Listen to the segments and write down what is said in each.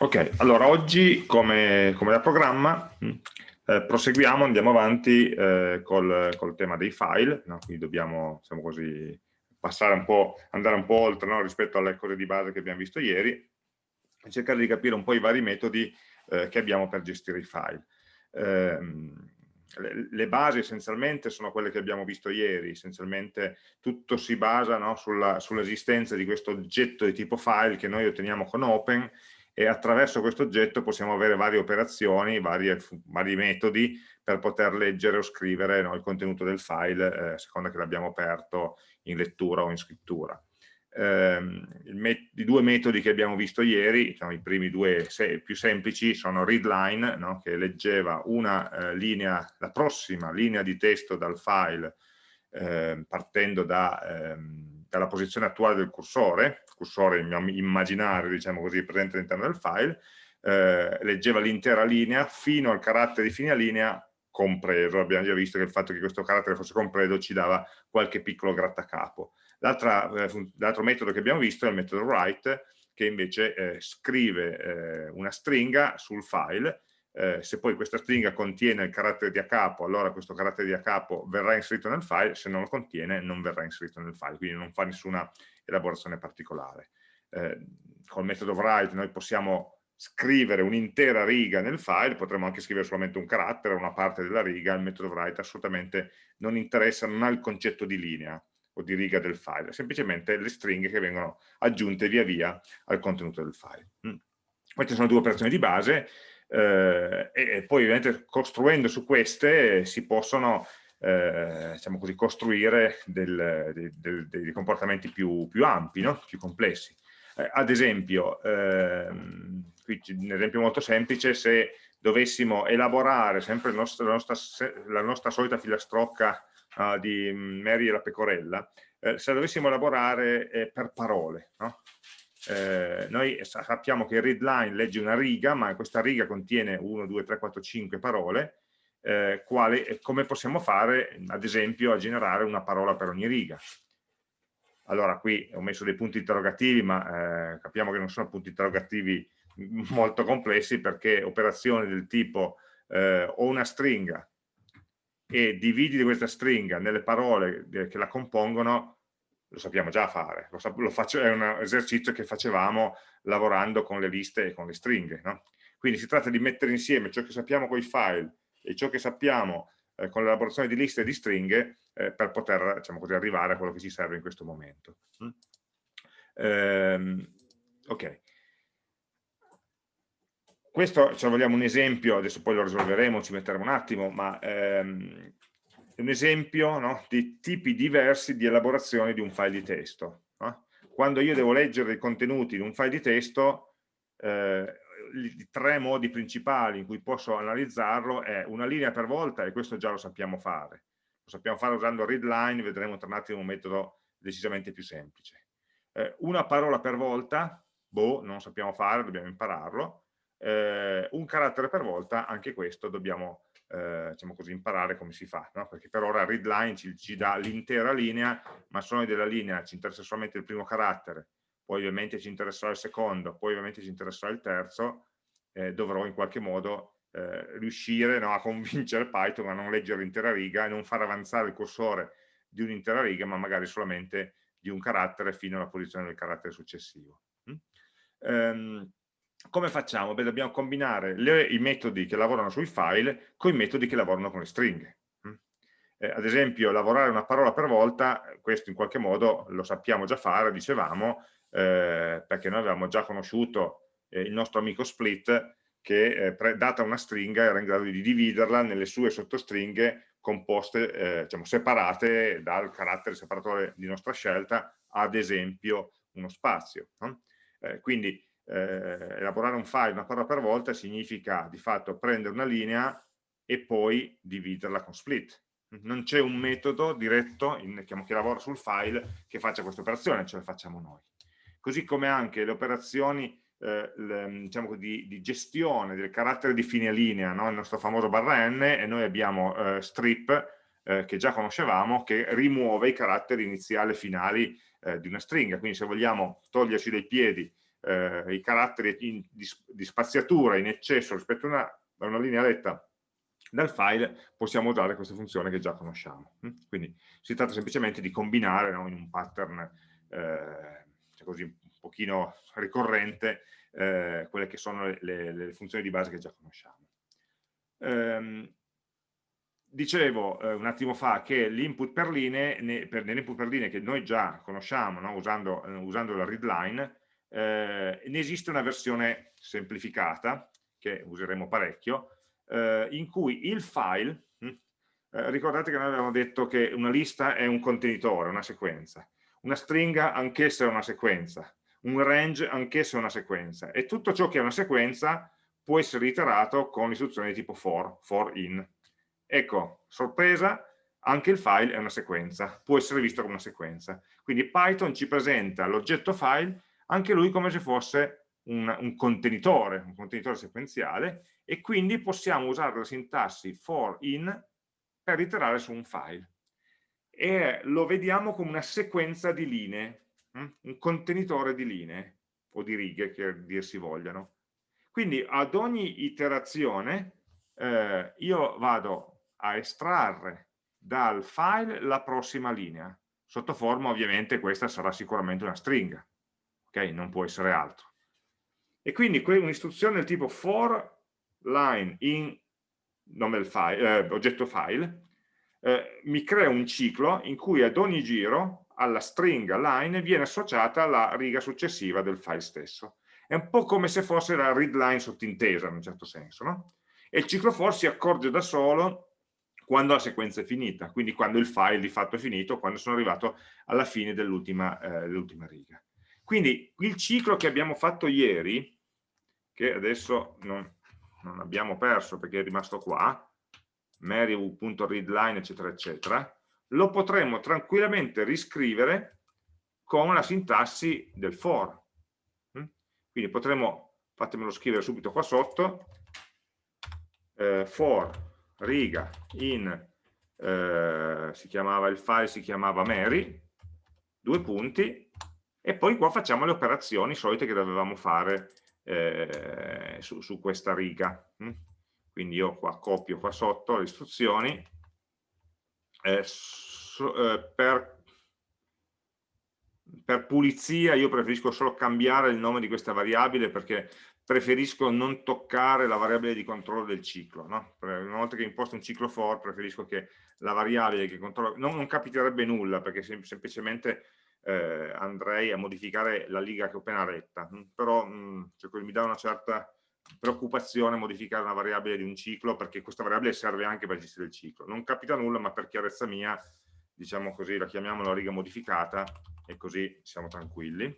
Ok, allora oggi come, come da programma mm, eh, proseguiamo, andiamo avanti eh, col, col, tema dei file, no? quindi dobbiamo diciamo così, passare un po', andare un po' oltre no? rispetto alle cose di base che abbiamo visto ieri e cercare di capire un po' i vari metodi eh, che abbiamo per gestire i file. Ehm, le, le, basi essenzialmente sono quelle che abbiamo visto ieri, essenzialmente tutto si basa no? sull'esistenza sull di questo oggetto di tipo file che noi otteniamo con open e attraverso questo oggetto possiamo avere varie operazioni, varie, vari metodi per poter leggere o scrivere no, il contenuto del file eh, a seconda che l'abbiamo aperto in lettura o in scrittura. Eh, I due metodi che abbiamo visto ieri, diciamo, i primi due se più semplici, sono readline, no, che leggeva una eh, linea, la prossima linea di testo dal file eh, partendo da, ehm, dalla posizione attuale del cursore, cursore immaginario, diciamo così, presente all'interno del file, eh, leggeva l'intera linea fino al carattere di fine linea compreso. Abbiamo già visto che il fatto che questo carattere fosse compreso ci dava qualche piccolo grattacapo. Eh, l'altro metodo che abbiamo visto è il metodo write, che invece eh, scrive eh, una stringa sul file eh, se poi questa stringa contiene il carattere di a capo, allora questo carattere di a capo verrà inserito nel file, se non lo contiene non verrà inserito nel file, quindi non fa nessuna elaborazione particolare. Eh, col metodo write noi possiamo scrivere un'intera riga nel file, potremmo anche scrivere solamente un carattere, una parte della riga, il metodo write assolutamente non interessa, non ha il concetto di linea o di riga del file, semplicemente le stringhe che vengono aggiunte via via al contenuto del file. Mm. Queste sono due operazioni di base, eh, e, poi ovviamente costruendo su queste si possono eh, diciamo così, costruire del, del, del, dei comportamenti più, più ampi, no? più complessi. Eh, ad esempio, ehm, qui un esempio molto semplice, se dovessimo elaborare sempre nostro, la, nostra, la, nostra, solita filastrocca uh, di Mary e la pecorella, eh, se la dovessimo elaborare eh, per parole, no? Eh, noi sappiamo che il readline legge una riga, ma questa riga contiene 1, 2, 3, 4, 5 parole, eh, quali, come possiamo fare, ad esempio, a generare una parola per ogni riga. Allora, qui ho messo dei punti interrogativi, ma eh, capiamo che non sono punti interrogativi molto complessi, perché operazioni del tipo eh, ho una stringa e dividi questa stringa nelle parole che la compongono, lo sappiamo già fare, lo, lo faccio, è un esercizio che facevamo lavorando con le liste e con le stringhe. No? Quindi si tratta di mettere insieme ciò che sappiamo con i file e ciò che sappiamo eh, con l'elaborazione di liste e di stringhe eh, per poter diciamo così, arrivare a quello che ci serve in questo momento. Mm? Ehm, ok. Questo, se vogliamo un esempio, adesso poi lo risolveremo, ci metteremo un attimo, ma ehm, un esempio no, di tipi diversi di elaborazione di un file di testo. No? Quando io devo leggere i contenuti in un file di testo, eh, i tre modi principali in cui posso analizzarlo è una linea per volta, e questo già lo sappiamo fare. Lo sappiamo fare usando readline, vedremo tra un attimo un metodo decisamente più semplice. Eh, una parola per volta, boh, non sappiamo fare, dobbiamo impararlo. Eh, un carattere per volta, anche questo dobbiamo eh, diciamo così, imparare come si fa, no? perché per ora readline ci, ci dà l'intera linea, ma noi della linea ci interessa solamente il primo carattere, poi ovviamente ci interesserà il secondo, poi ovviamente ci interesserà il terzo, eh, dovrò in qualche modo eh, riuscire no, a convincere Python a non leggere l'intera riga e non far avanzare il cursore di un'intera riga, ma magari solamente di un carattere fino alla posizione del carattere successivo. Mm? Um, come facciamo? Beh, dobbiamo combinare le, i metodi che lavorano sui file con i metodi che lavorano con le stringhe. Mm? Eh, ad esempio, lavorare una parola per volta, questo in qualche modo lo sappiamo già fare, dicevamo, eh, perché noi avevamo già conosciuto eh, il nostro amico split che eh, data una stringa era in grado di dividerla nelle sue sottostringhe composte, eh, diciamo, separate dal carattere separatore di nostra scelta, ad esempio uno spazio. No? Eh, quindi eh, elaborare un file una parola per volta significa di fatto prendere una linea e poi dividerla con split. Non c'è un metodo diretto in, che lavora sul file che faccia questa operazione, ce la facciamo noi. Così come anche le operazioni eh, le, diciamo, di, di, gestione del carattere di fine linea, no? il nostro famoso barra n, e noi abbiamo eh, strip, eh, che già conoscevamo, che rimuove i caratteri iniziali e finali eh, di una stringa. Quindi se vogliamo toglierci dai piedi eh, i caratteri in, di, di, spaziatura in eccesso rispetto a una, una linea retta del file possiamo usare questa funzione che già conosciamo. Mm? Quindi si tratta semplicemente di combinare no, in un pattern eh, cioè così un pochino ricorrente eh, quelle che sono le, le, le, funzioni di base che già conosciamo. Ehm, dicevo eh, un attimo fa che l'input per linee, ne, per, nell'input per linee che noi già conosciamo no, usando, eh, usando, la readline, eh, ne esiste una versione semplificata che useremo parecchio, eh, in cui il file, hm, eh, ricordate che noi avevamo detto che una lista è un contenitore, una sequenza, una stringa anch'essa è una sequenza, un range anch'essa è una sequenza, e tutto ciò che è una sequenza può essere iterato con l'istruzione di tipo for, for in. Ecco, sorpresa, anche il file è una sequenza, può essere visto come una sequenza. Quindi Python ci presenta l'oggetto file anche lui come se fosse un, un, contenitore, un contenitore sequenziale, e quindi possiamo usare la sintassi for in per iterare su un file. E lo vediamo come una sequenza di linee, hm? un contenitore di linee, o di righe che dir si vogliano. Quindi ad ogni iterazione eh, io vado a estrarre dal file la prossima linea, sotto forma ovviamente questa sarà sicuramente una stringa, ok? Non può essere altro. E quindi un'istruzione del tipo for line in nome del file, eh, oggetto file eh, mi crea un ciclo in cui ad ogni giro alla stringa line viene associata la riga successiva del file stesso. È un po' come se fosse la readline sottintesa in un certo senso, no? E il ciclo for si accorge da solo quando la sequenza è finita, quindi quando il file di fatto è finito, quando sono arrivato alla fine dell'ultima eh, riga. Quindi il ciclo che abbiamo fatto ieri, che adesso non, non abbiamo perso perché è rimasto qua, mary.readline eccetera eccetera, lo potremmo tranquillamente riscrivere con la sintassi del for. Mm? Quindi potremmo, fatemelo scrivere subito qua sotto, eh, for riga in, eh, si chiamava il file, si chiamava Mary, due punti, e poi qua facciamo le operazioni solite che dovevamo fare eh, su, su, questa riga. Mm? Quindi io qua copio qua sotto le istruzioni, eh, so, eh, per, per pulizia io preferisco solo cambiare il nome di questa variabile perché preferisco non toccare la variabile di controllo del ciclo. No? Una volta che imposto un ciclo for, preferisco che la variabile che controlla... Non, non capiterebbe nulla, perché sem semplicemente eh, andrei a modificare la liga che ho appena retta, mm, però mh, mm, cioè, mi dà una certa preoccupazione modificare una variabile di un ciclo perché questa variabile serve anche per gestire il ciclo. Non capita nulla, ma per chiarezza mia, diciamo così, la chiamiamo la riga modificata e così siamo tranquilli.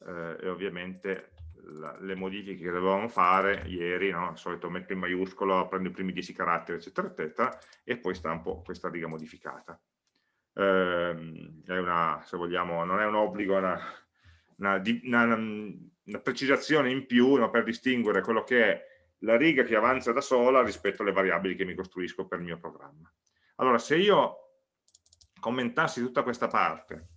Eh, e ovviamente la, le modifiche che dovevamo fare ieri, no? al solito metto in maiuscolo, prendo i primi 10 caratteri, eccetera, eccetera, e poi stampo questa riga modificata ehm, è una, se vogliamo, non è un obbligo, è una, una, una, una precisazione in più no, per distinguere quello che è la riga che avanza da sola rispetto alle variabili che mi costruisco per il mio programma. Allora, se io commentassi tutta questa parte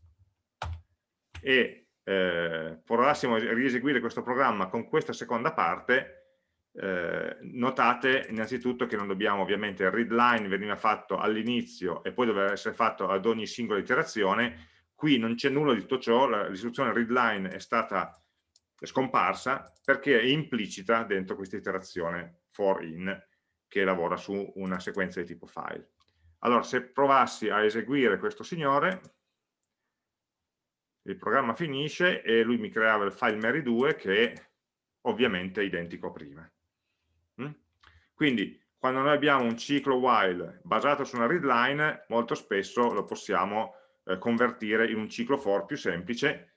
e eh, provassimo a rieseguire questo programma con questa seconda parte, eh, notate innanzitutto che non dobbiamo ovviamente il readline veniva fatto all'inizio e poi doveva essere fatto ad ogni singola iterazione qui non c'è nulla di tutto ciò l'istruzione readline è stata scomparsa perché è implicita dentro questa iterazione for in che lavora su una sequenza di tipo file allora se provassi a eseguire questo signore il programma finisce e lui mi creava il file Mary2 che ovviamente è identico a prima? Quindi quando noi abbiamo un ciclo while basato su una readline, molto spesso lo possiamo eh, convertire in un ciclo for più semplice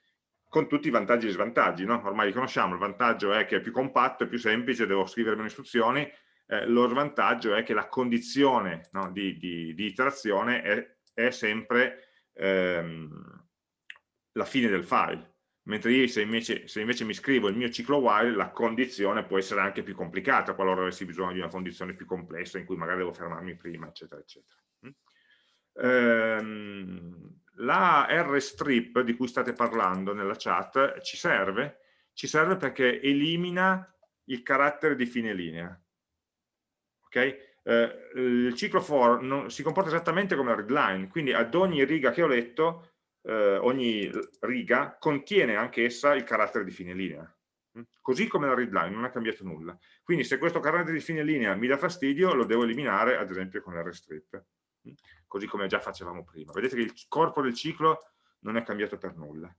con tutti i vantaggi e svantaggi. No? Ormai li conosciamo, il vantaggio è che è più compatto, è più semplice, devo scrivere meno istruzioni, eh, lo svantaggio è che la condizione no, di, di, di, iterazione è, è sempre ehm, la fine del file mentre io se invece, se invece, mi scrivo il mio ciclo while la condizione può essere anche più complicata qualora avessi bisogno di una condizione più complessa in cui magari devo fermarmi prima eccetera eccetera mm? ehm, la rstrip di cui state parlando nella chat ci serve? Ci serve perché elimina il carattere di fine linea. Ok? Eh, il ciclo for non, si comporta esattamente come la readline, quindi ad ogni riga che ho letto, eh, ogni riga contiene anch'essa il carattere di fine linea. Mm? Così come la readline, non è cambiato nulla. Quindi se questo carattere di fine linea mi dà fastidio, lo devo eliminare ad esempio con rstrip così come già facevamo prima. Vedete che il corpo del ciclo non è cambiato per nulla.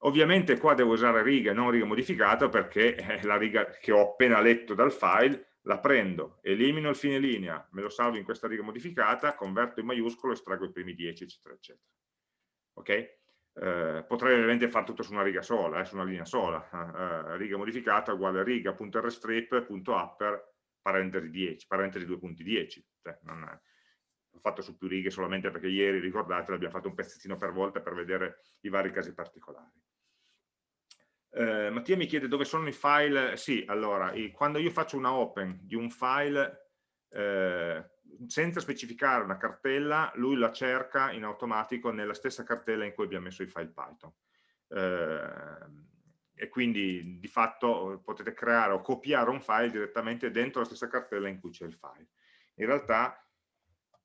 Ovviamente qua devo usare riga e non riga modificata perché è la riga che ho appena letto dal file, la prendo, elimino il fine linea, me lo salvo in questa riga modificata, converto in maiuscolo, estraggo i primi 10, eccetera, eccetera. Ok? Eh, potrei ovviamente fare tutto su una riga sola, eh, su una linea sola. Eh, eh riga modificata uguale riga.rstrip.upper parentesi 10, parentesi 2.10. Cioè, non l'ho fatto su più righe solamente perché ieri, ricordate, abbiamo fatto un pezzettino per volta per vedere i vari casi particolari. Eh, Mattia mi chiede dove sono i file, sì, allora, quando io faccio una open di un file eh, senza specificare una cartella, lui la cerca in automatico nella stessa cartella in cui abbiamo messo i file Python. Eh, e quindi di fatto potete creare o copiare un file direttamente dentro la stessa cartella in cui c'è il file. In realtà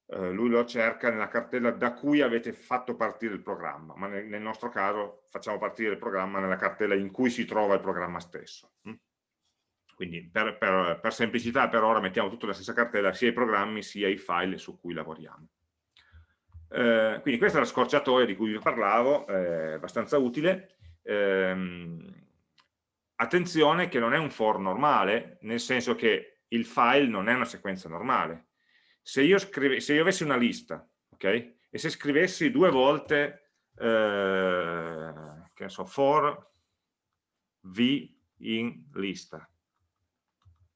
eh, lui lo cerca nella cartella da cui avete fatto partire il programma, ma nel, nel, nostro caso facciamo partire il programma nella cartella in cui si trova il programma stesso. Quindi per, per, per semplicità per ora mettiamo tutto nella stessa cartella, sia i programmi sia i file su cui lavoriamo. Eh, quindi questa è la scorciatoia di cui vi parlavo, è abbastanza utile. Eh, attenzione che non è un for normale, nel senso che il file non è una sequenza normale, se io, scrive, se io avessi una lista, ok? E se scrivessi due volte, eh, che so, for v in lista,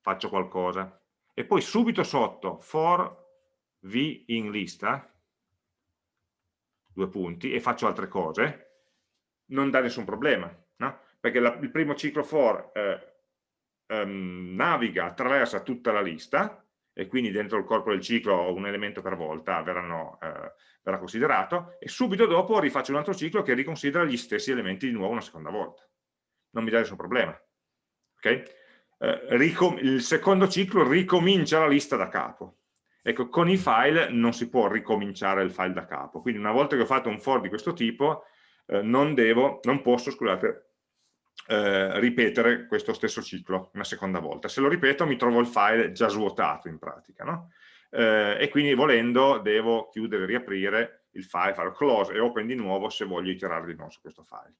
faccio qualcosa, e poi subito sotto for v in lista, due punti, e faccio altre cose, non dà nessun problema, no? Perché la, il primo ciclo for eh, um, naviga, attraversa tutta la lista, e quindi dentro il corpo del ciclo un elemento per volta verranno, eh, verrà considerato e subito dopo rifaccio un altro ciclo che riconsidera gli stessi elementi di nuovo una seconda volta. Non mi dà nessun problema. Okay? Eh, il secondo ciclo ricomincia la lista da capo. Ecco, con i file non si può ricominciare il file da capo, quindi una volta che ho fatto un for di questo tipo eh, non, devo, non posso, scusate, eh, ripetere questo stesso ciclo una seconda volta. Se lo ripeto mi trovo il file già svuotato in pratica, no? eh, e quindi volendo devo chiudere e riaprire il file, fare close e open di nuovo se voglio iterare di nuovo su questo file.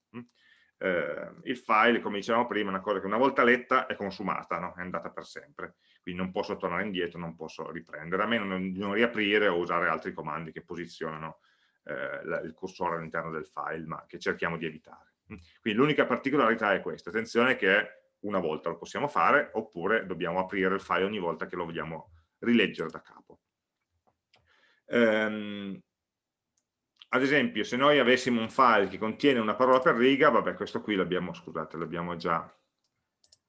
Mm? Eh, il file, come dicevamo prima, è una cosa che una volta letta è consumata, no? è andata per sempre, quindi non posso tornare indietro, non posso riprendere, a meno di non riaprire o usare altri comandi che posizionano eh, il cursore all'interno del file, ma che cerchiamo di evitare. Quindi l'unica particolarità è questa, attenzione che una volta lo possiamo fare oppure dobbiamo aprire il file ogni volta che lo vogliamo rileggere da capo. Ehm, ad esempio, se noi avessimo un file che contiene una parola per riga, vabbè, questo qui l'abbiamo, scusate, l'abbiamo già,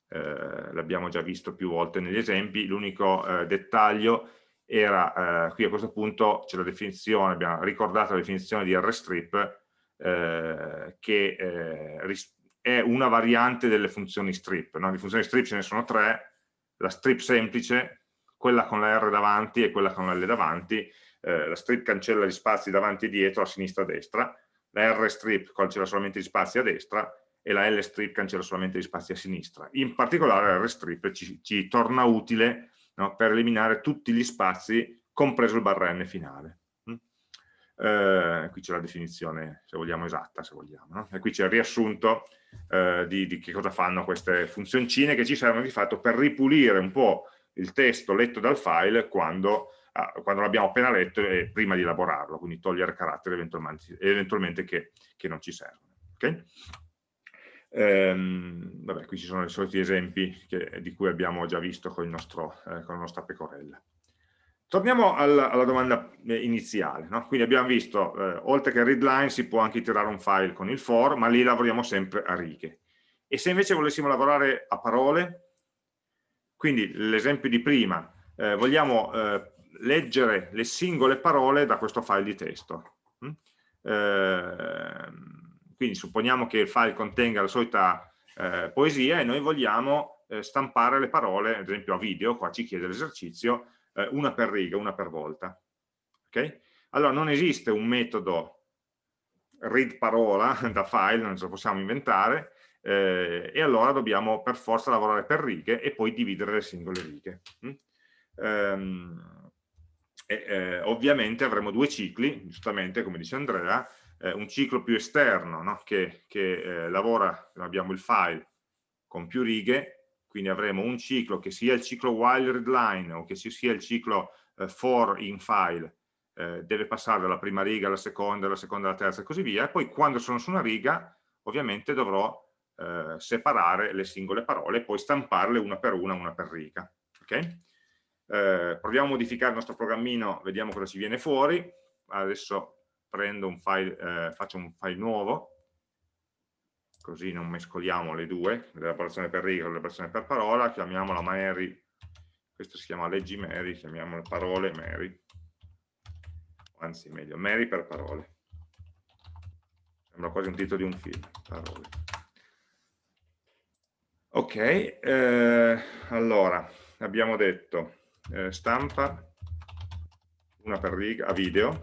eh, già, visto più volte negli esempi, l'unico eh, dettaglio era, eh, qui a questo punto c'è la definizione, abbiamo ricordato la definizione di rstrip, eh, che eh, è una variante delle funzioni strip. No? Di funzioni strip ce ne sono tre, la strip semplice, quella con la R davanti e quella con la L davanti, eh, la strip cancella gli spazi davanti e dietro, a sinistra e a destra, la R strip cancella solamente gli spazi a destra e la L strip cancella solamente gli spazi a sinistra. In particolare la R strip ci, ci torna utile no, per eliminare tutti gli spazi, compreso il barra n finale eh, qui c'è la definizione, se vogliamo, esatta, se vogliamo, no? e qui c'è il riassunto eh, di, di, che cosa fanno queste funzioncine che ci servono di fatto per ripulire un po' il testo letto dal file quando, quando l'abbiamo appena letto e prima di elaborarlo, quindi togliere caratteri eventualmente, eventualmente che, che, non ci servono. Okay? Ehm, vabbè, qui ci sono i soliti esempi che, di cui abbiamo già visto con, nostro, eh, con la nostra pecorella. Torniamo alla, alla domanda eh, iniziale, no? quindi abbiamo visto, eh, oltre che readline si può anche iterare un file con il for, ma lì lavoriamo sempre a righe. E se invece volessimo lavorare a parole, quindi l'esempio di prima, eh, vogliamo eh, leggere le singole parole da questo file di testo. Mm? eh, quindi supponiamo che il file contenga la solita eh, poesia e noi vogliamo eh, stampare le parole, ad esempio a video, qua ci chiede l'esercizio, eh, una per riga, una per volta. Okay? Allora non esiste un metodo read parola da file, non ce lo possiamo inventare, eh, e allora dobbiamo per forza lavorare per righe e poi dividere le singole righe. Mm? Ehm, e, eh, ovviamente avremo due cicli, giustamente come dice Andrea, eh, un ciclo più esterno no? che, che eh, lavora, abbiamo il file con più righe, quindi avremo un ciclo che sia il ciclo while readline o che sia il ciclo eh, for in file, eh, deve passare dalla prima riga alla seconda, dalla seconda alla terza e così via, e poi quando sono su una riga ovviamente dovrò eh, separare le singole parole e poi stamparle una per una, una per riga. Okay? Eh, proviamo a modificare il nostro programmino, vediamo cosa ci viene fuori. Adesso prendo un file, eh, faccio un file nuovo, così non mescoliamo le due, l'elaborazione per riga e l'elaborazione per parola, chiamiamola Mary, questo si chiama leggi Mary, chiamiamola parole Mary, anzi meglio, Mary per parole. Sembra quasi un titolo di un film, parole. Ok, eh, allora, abbiamo detto eh, stampa una per riga, a video,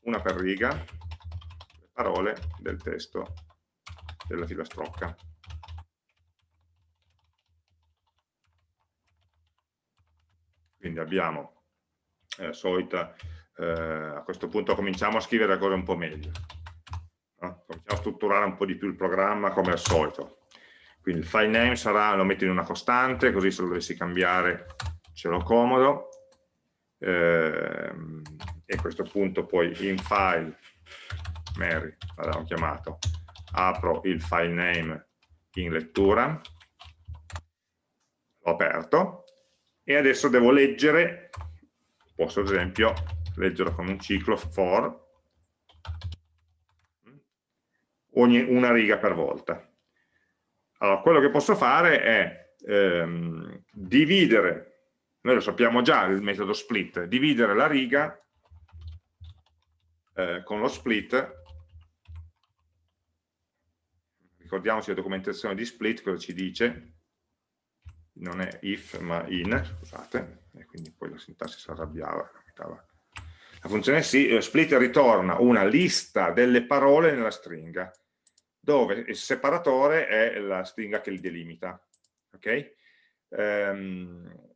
una per riga, le parole del testo della filastrocca. Quindi abbiamo eh, solita, eh, a questo punto cominciamo a scrivere le cose un po' meglio. No? Cominciamo a strutturare un po' di più il programma come al solito. Quindi il file name sarà, lo metto in una costante, così se lo dovessi cambiare ce l'ho comodo eh, e a questo punto poi in file Mary, l'abbiamo chiamato, apro il file name in lettura, l'ho aperto e adesso devo leggere, posso ad esempio leggerlo con un ciclo for, ogni una riga per volta. Allora, quello che posso fare è ehm, dividere noi lo sappiamo già il metodo split, dividere la riga eh, con lo split, ricordiamoci la documentazione di split, cosa ci dice, non è if ma in, scusate, e quindi poi la sintassi si arrabbiava, la funzione sì, eh, split ritorna una lista delle parole nella stringa, dove il separatore è la stringa che li delimita. ok? Um,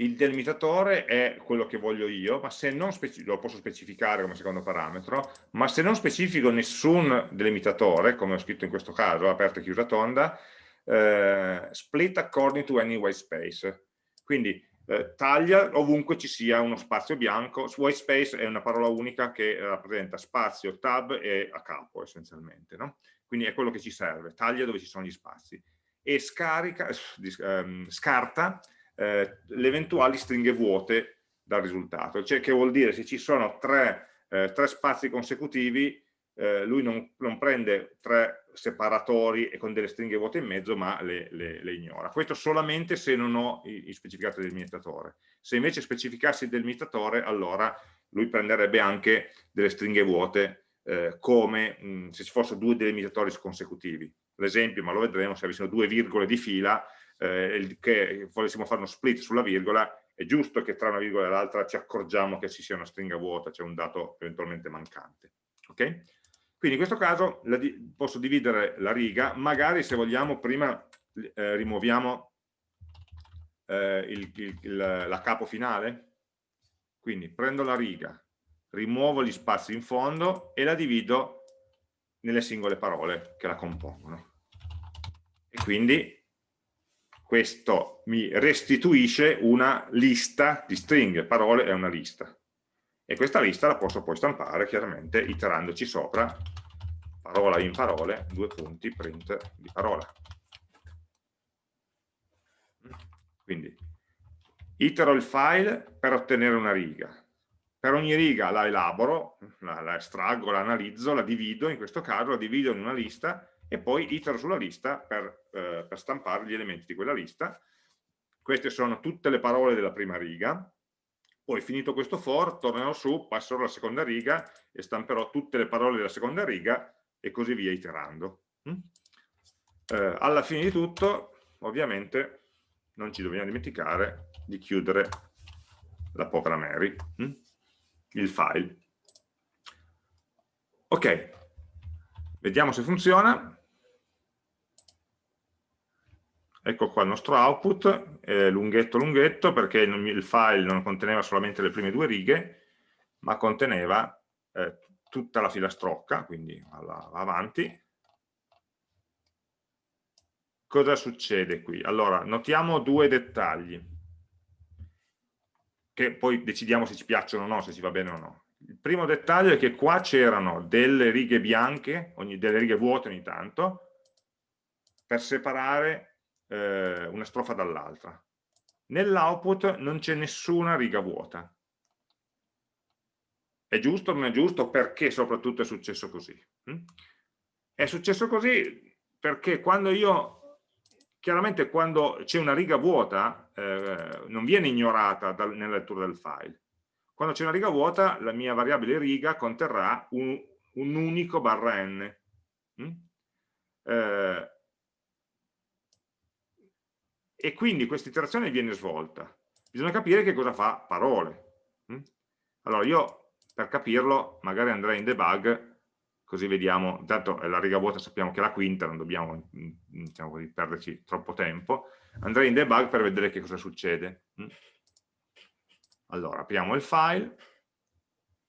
il delimitatore è quello che voglio io, ma se non lo posso specificare come secondo parametro, ma se non specifico nessun delimitatore, come ho scritto in questo caso, aperta e chiusa tonda, eh, split according to any white space. Quindi eh, taglia ovunque ci sia uno spazio bianco, white space è una parola unica che rappresenta spazio, tab e a capo essenzialmente, no? quindi è quello che ci serve, taglia dove ci sono gli spazi e scarica, ehm, scarta eh, le eventuali stringhe vuote dal risultato, cioè che vuol dire se ci sono tre, eh, tre spazi consecutivi eh, lui non, non, prende tre separatori e con delle stringhe vuote in mezzo ma le, le, le ignora. Questo solamente se non ho il specificato del delimitatore. Se invece specificassi il delimitatore allora lui prenderebbe anche delle stringhe vuote eh, come mh, se ci fossero due delimitatori consecutivi. L'esempio, ma lo vedremo, se avessimo due virgole di fila, eh, che volessimo fare uno split sulla virgola, è giusto che tra una virgola e l'altra ci accorgiamo che ci sia una stringa vuota, c'è un dato eventualmente mancante. Okay? Quindi in questo caso di posso dividere la riga, magari se vogliamo prima eh, rimuoviamo eh, il, il, la capo finale, quindi prendo la riga, rimuovo gli spazi in fondo e la divido nelle singole parole che la compongono. E quindi questo mi restituisce una lista di stringhe, parole è una lista. E questa lista la posso poi stampare chiaramente iterandoci sopra, parola in parole, due punti, print di parola. Quindi itero il file per ottenere una riga. Per ogni riga la elaboro, la, la estraggo, la analizzo, la divido, in questo caso la divido in una lista e poi itero sulla lista per, eh, per stampare gli elementi di quella lista. Queste sono tutte le parole della prima riga, poi finito questo for tornerò su, passerò alla seconda riga e stamperò tutte le parole della seconda riga e così via iterando. Mm? Eh, alla fine di tutto, ovviamente, non ci dobbiamo dimenticare di chiudere la povera Mary, mm? il file. Ok, vediamo se funziona. Ecco qua il nostro output, è lunghetto lunghetto perché il file non conteneva solamente le prime due righe, ma conteneva eh, tutta la filastrocca, quindi va avanti. Cosa succede qui? Allora, notiamo due dettagli, che poi decidiamo se ci piacciono o no, se ci va bene o no. Il primo dettaglio è che qua c'erano delle righe bianche, ogni, delle righe vuote ogni tanto, per separare eh, una strofa dall'altra. Nell'output non c'è nessuna riga vuota. È giusto o non è giusto? Perché soprattutto è successo così? Hm? È successo così perché quando io, chiaramente quando c'è una riga vuota, eh, non viene ignorata dal, nella lettura del file. Quando c'è una riga vuota, la mia variabile riga conterrà un, un unico barra n. Hm? Eh, e quindi questa iterazione viene svolta. Bisogna capire che cosa fa parole. Mm? Allora io per capirlo magari andrei in debug così vediamo, intanto la riga vuota sappiamo che è la quinta, non dobbiamo mm, diciamo così, perderci troppo tempo, andrei in debug per vedere che cosa succede. Mm? Allora, apriamo il file,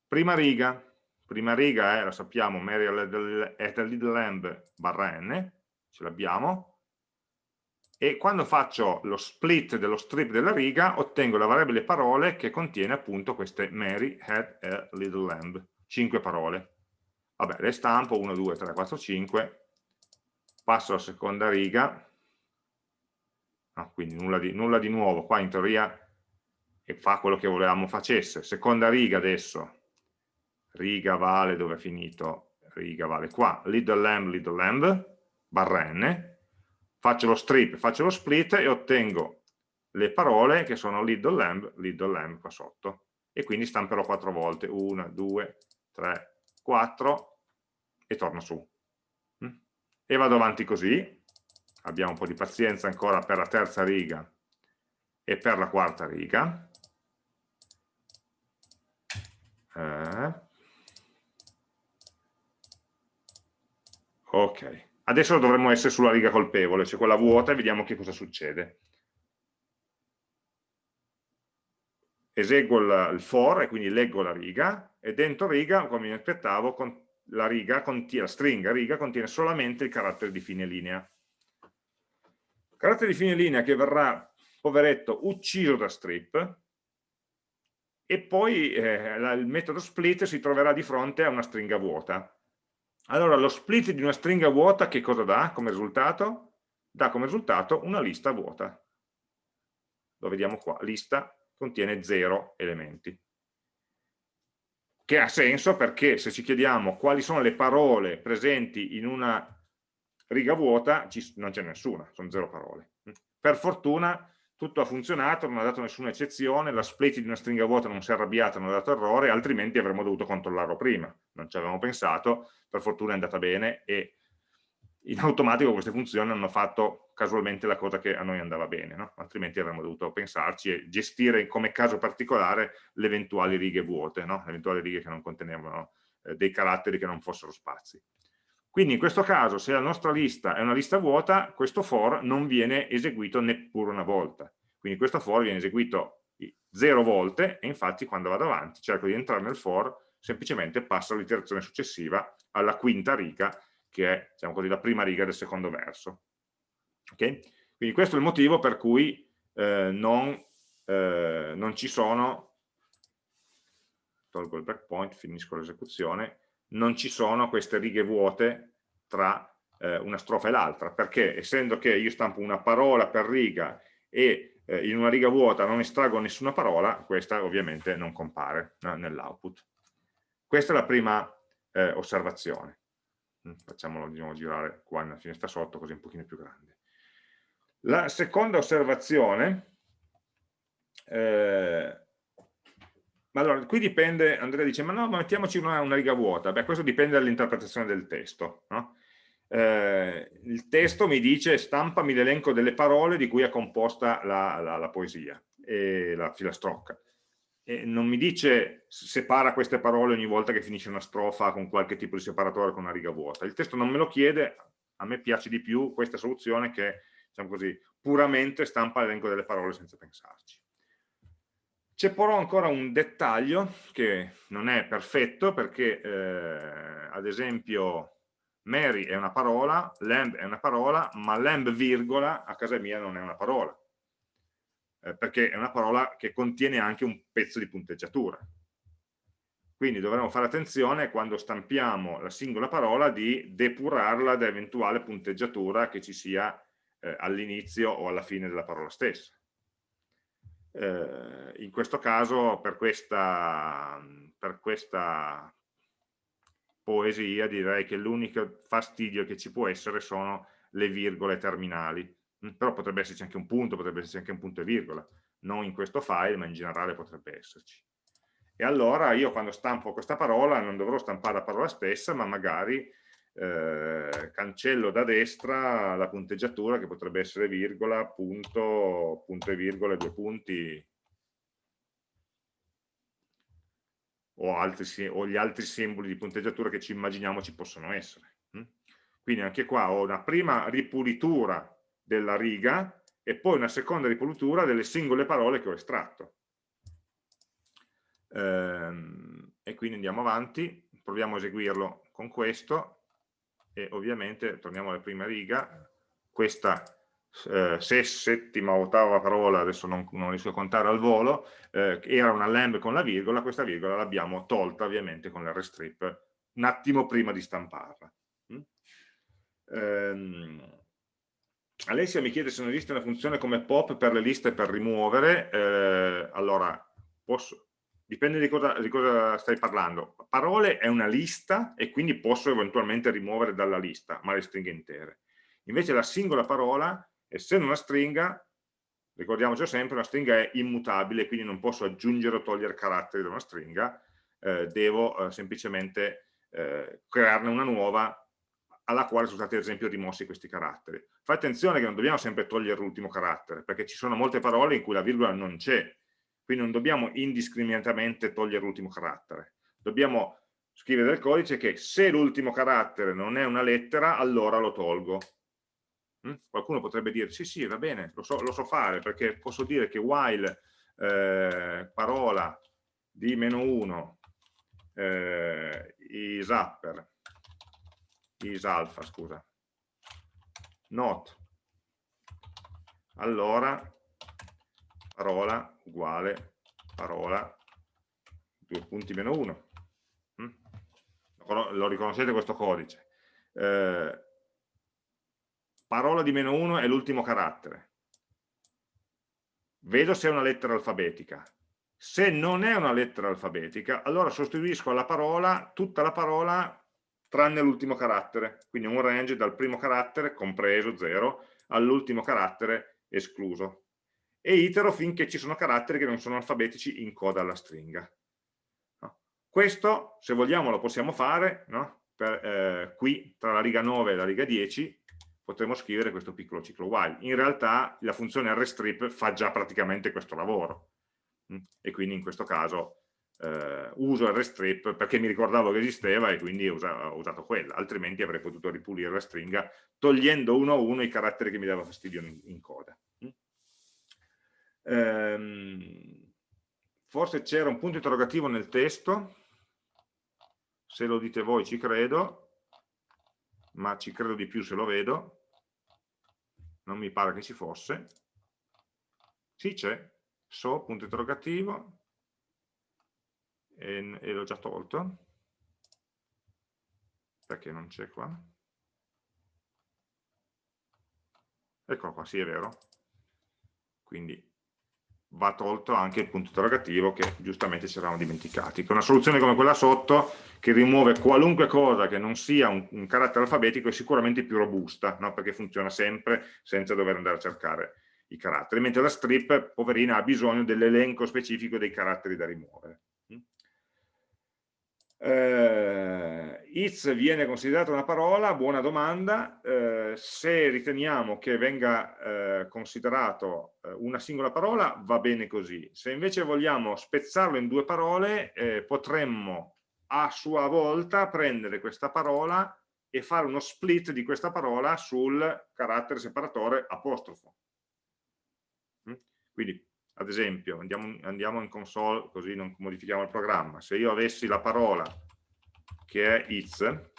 prima riga, prima riga è, lo sappiamo, Mary at little lamb barra n, ce l'abbiamo, e quando faccio lo split dello strip della riga ottengo la variabile parole che contiene appunto queste Mary had a little lamb, 5 parole. Vabbè, le stampo 1, 2, 3, 4, 5, passo alla seconda riga, no, quindi nulla di, nulla di nuovo, qua in teoria. Fa quello che volevamo facesse. Seconda riga adesso, riga vale dove è finito, riga vale qua, little lamb, little lamb, barra n, faccio lo strip, faccio lo split e ottengo le parole che sono little lamb, little lamb qua sotto. E quindi stamperò quattro volte, una, due, tre, quattro, e torno su. Mm? E vado avanti così, abbiamo un po' di pazienza ancora per la terza riga e per la quarta riga. Eh. Ok. Adesso dovremmo essere sulla riga colpevole, cioè quella vuota, e vediamo che cosa succede. Eseguo il, for e quindi leggo la riga, e dentro riga, come mi aspettavo, la, riga contiene, la stringa riga contiene solamente il carattere di fine linea. Il carattere di fine linea che verrà, poveretto, ucciso da strip, e poi eh, il metodo split si troverà di fronte a una stringa vuota allora lo split di una stringa vuota che cosa dà come risultato? Dà come risultato una lista vuota. Lo vediamo qua, lista contiene 0 elementi. Che ha senso perché se ci chiediamo quali sono le parole presenti in una riga vuota, non c'è nessuna, sono 0 parole. Per fortuna tutto ha funzionato, non ha dato nessuna eccezione, la split di una stringa vuota non si è arrabbiata, non ha dato errore, altrimenti avremmo dovuto controllarlo prima. Non ci avevamo pensato, per fortuna è andata bene e in automatico queste funzioni hanno fatto casualmente la cosa che a noi andava bene, no? altrimenti avremmo dovuto pensarci e gestire come caso particolare le eventuali righe vuote, no? le eventuali righe che non contenevano eh, dei caratteri che non fossero spazi. Quindi in questo caso, se la nostra lista è una lista vuota, questo for non viene eseguito neppure una volta. Quindi questo for viene eseguito zero volte e infatti quando vado avanti cerco di entrare nel for, semplicemente passo all'iterazione successiva, alla quinta riga, che è diciamo così, la prima riga del secondo verso. Okay? Quindi questo è il motivo per cui eh, non, eh, non ci sono, tolgo il breakpoint, finisco l'esecuzione, non ci sono queste righe vuote tra eh, una strofa e l'altra, perché essendo che io stampo una parola per riga e eh, in una riga vuota non estraggo nessuna parola, questa ovviamente non compare no, nell'output. Questa è la prima eh, osservazione. Mm, facciamolo diciamo, girare qua nella finestra sotto, così un pochino più grande. La seconda osservazione eh, Ma allora, qui dipende, Andrea dice, ma no, ma mettiamoci una, una riga vuota. Beh, questo dipende dall'interpretazione del testo. No? Eh, il testo mi dice, stampami l'elenco delle parole di cui è composta la, la, la poesia, e la filastrocca. E non mi dice separa queste parole ogni volta che finisce una strofa con qualche tipo di separatore con una riga vuota. Il testo non me lo chiede, a me piace di più questa soluzione che, diciamo così, puramente stampa l'elenco delle parole senza pensarci. C'è però ancora un dettaglio che non è perfetto perché, eh, ad esempio, Mary è una parola, lamb è una parola, ma lamb virgola a casa mia non è una parola, eh, perché è una parola che contiene anche un pezzo di punteggiatura. Quindi dovremo fare attenzione quando stampiamo la singola parola di depurarla da eventuale punteggiatura che ci sia eh, all'inizio o alla fine della parola stessa. Eh, in questo caso per questa, per questa poesia direi che l'unico fastidio che ci può essere sono le virgole terminali. Però potrebbe esserci anche un punto, potrebbe esserci anche un punto e virgola. Non in questo file ma in generale potrebbe esserci. E allora io quando stampo questa parola non dovrò stampare la parola stessa ma magari eh, cancello da destra la punteggiatura che potrebbe essere virgola, punto, punto e virgola, due punti o, altri, o gli altri simboli di punteggiatura che ci immaginiamo ci possono essere. Hm? Quindi anche qua ho una prima ripulitura della riga e poi una seconda ripulitura delle singole parole che ho estratto. Ehm, e quindi andiamo avanti, proviamo a eseguirlo con questo e ovviamente torniamo alla prima riga, questa eh, settima o ottava parola, adesso non, non, riesco a contare al volo, eh, era una lamb con la virgola, questa virgola l'abbiamo tolta ovviamente con l'Rstrip un attimo prima di stamparla. Mm? Ehm, Alessia mi chiede se non esiste una funzione come pop per le liste per rimuovere, eh, allora posso, dipende di cosa, di cosa, stai parlando. Parole è una lista e quindi posso eventualmente rimuovere dalla lista, ma le stringhe intere. Invece la singola parola, essendo una stringa, ricordiamoci sempre, una stringa è immutabile, quindi non posso aggiungere o togliere caratteri da una stringa, eh, devo eh, semplicemente eh, crearne una nuova alla quale sono stati ad esempio rimossi questi caratteri. Fai attenzione che non dobbiamo sempre togliere l'ultimo carattere, perché ci sono molte parole in cui la virgola non c'è, quindi non dobbiamo indiscriminatamente togliere l'ultimo carattere. Dobbiamo scrivere del codice che se l'ultimo carattere non è una lettera, allora lo tolgo. Mm? Qualcuno potrebbe dire, sì, sì, va bene, lo so, lo so fare, perché posso dire che while eh, parola di meno 1 eh, is upper, is alpha, scusa, not, allora parola uguale parola due punti meno 1 mm? lo riconoscete questo codice? Eh, parola di meno 1 è l'ultimo carattere. Vedo se è una lettera alfabetica. Se non è una lettera alfabetica allora sostituisco alla parola tutta la parola tranne l'ultimo carattere. Quindi un range dal primo carattere compreso 0 all'ultimo carattere escluso e itero finché ci sono caratteri che non sono alfabetici in coda alla stringa. No? Questo, se vogliamo, lo possiamo fare no? per, eh, qui, tra la riga 9 e la riga 10, potremo scrivere questo piccolo ciclo while. In realtà la funzione rstrip fa già praticamente questo lavoro mm? e quindi in questo caso eh, uso rstrip perché mi ricordavo che esisteva e quindi ho usato quella, altrimenti avrei potuto ripulire la stringa togliendo uno a uno i caratteri che mi dava fastidio in, in coda. Ehm, forse c'era un punto interrogativo nel testo, se lo dite voi ci credo, ma ci credo di più se lo vedo, non mi pare che ci fosse. Sì, c'è, so, punto interrogativo, e, e l'ho già tolto, perché non c'è qua. Eccolo qua, sì è vero. Quindi va tolto anche il punto interrogativo che giustamente ci eravamo dimenticati. Che una soluzione come quella sotto, che rimuove qualunque cosa che non sia un, un carattere alfabetico, è sicuramente più robusta, no? perché funziona sempre senza dover andare a cercare i caratteri, mentre la strip, poverina, ha bisogno dell'elenco specifico dei caratteri da rimuovere. Eh, it's viene considerata una parola, buona domanda, eh, se riteniamo che venga eh, considerato eh, una singola parola va bene così, se invece vogliamo spezzarlo in due parole eh, potremmo a sua volta prendere questa parola e fare uno split di questa parola sul carattere separatore apostrofo. Mm? Quindi ad esempio, andiamo, andiamo in console così non modifichiamo il programma, se io avessi la parola che è it's, eh,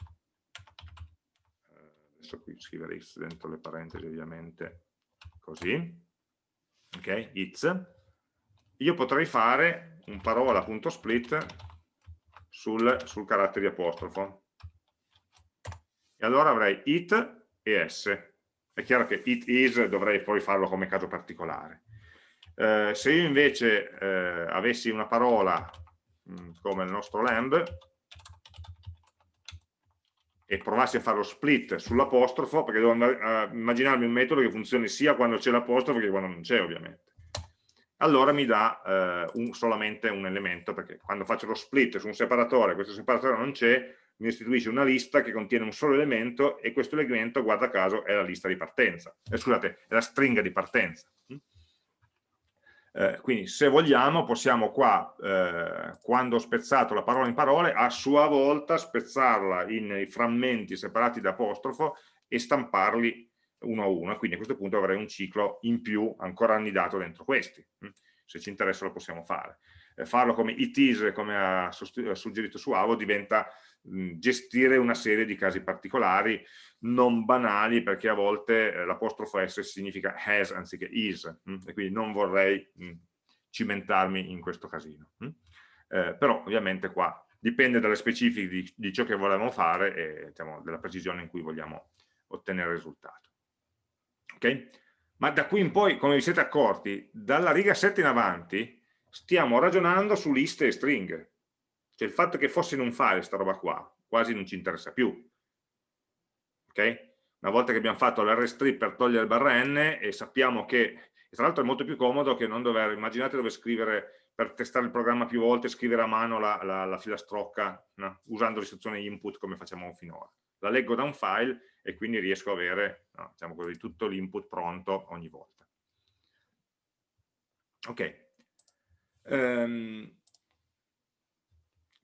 adesso qui scrivere it's dentro le parentesi ovviamente, così, ok, it's, io potrei fare un parola.split sul, sul carattere di apostrofo. E allora avrei it e s. È chiaro che it is dovrei poi farlo come caso particolare. Eh, se io invece eh, avessi una parola mh, mm, come il nostro lamb e provassi a fare lo split sull'apostrofo, perché devo immaginarmi un metodo che funzioni sia quando c'è l'apostrofo che quando non c'è ovviamente. Allora mi dà eh, un, solamente un elemento, perché quando faccio lo split su un separatore, questo separatore non c'è, mi restituisce una lista che contiene un solo elemento e questo elemento, guarda caso, è la lista di partenza, eh, scusate, è la stringa di partenza. Eh, quindi se vogliamo possiamo qua, eh, quando ho spezzato la parola in parole, a sua volta spezzarla in frammenti separati da apostrofo e stamparli uno a uno, quindi a questo punto avrei un ciclo in più ancora annidato dentro questi. Mm? Se ci interessa lo possiamo fare. Eh, farlo come it is, come ha suggerito Suavo, diventa gestire una serie di casi particolari non banali perché a volte eh, l'apostrofo S significa has anziché is mh? e quindi non vorrei cimentarmi in questo casino. Mh? Eh, però ovviamente qua dipende dalle specifiche di, di ciò che vogliamo fare e diciamo, della precisione in cui vogliamo ottenere il risultato. Ok? Ma da qui in poi, come vi siete accorti, dalla riga 7 in avanti stiamo ragionando su liste e stringhe. Cioè il fatto che fosse in un file sta roba qua, quasi non ci interessa più ok? Una volta che abbiamo fatto l'rstrip per togliere il barra n e sappiamo che, tra l'altro è molto più comodo che non dover, immaginate dove scrivere, per testare il programma più volte, scrivere a mano la, la, la filastrocca no? usando l'istruzione input come facciamo finora. La leggo da un file e quindi riesco ad avere no, diciamo così, tutto l'input pronto ogni volta. Ok. Um,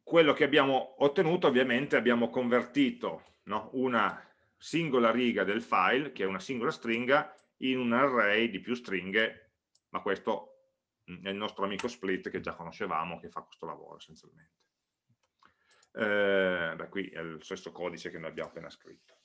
quello che abbiamo ottenuto ovviamente abbiamo convertito no, una singola riga del file, che è una singola stringa, in un array di più stringhe, ma questo mm, è il nostro amico split che già conoscevamo, che fa questo lavoro essenzialmente. Eh, beh, qui è lo stesso codice che noi abbiamo appena scritto.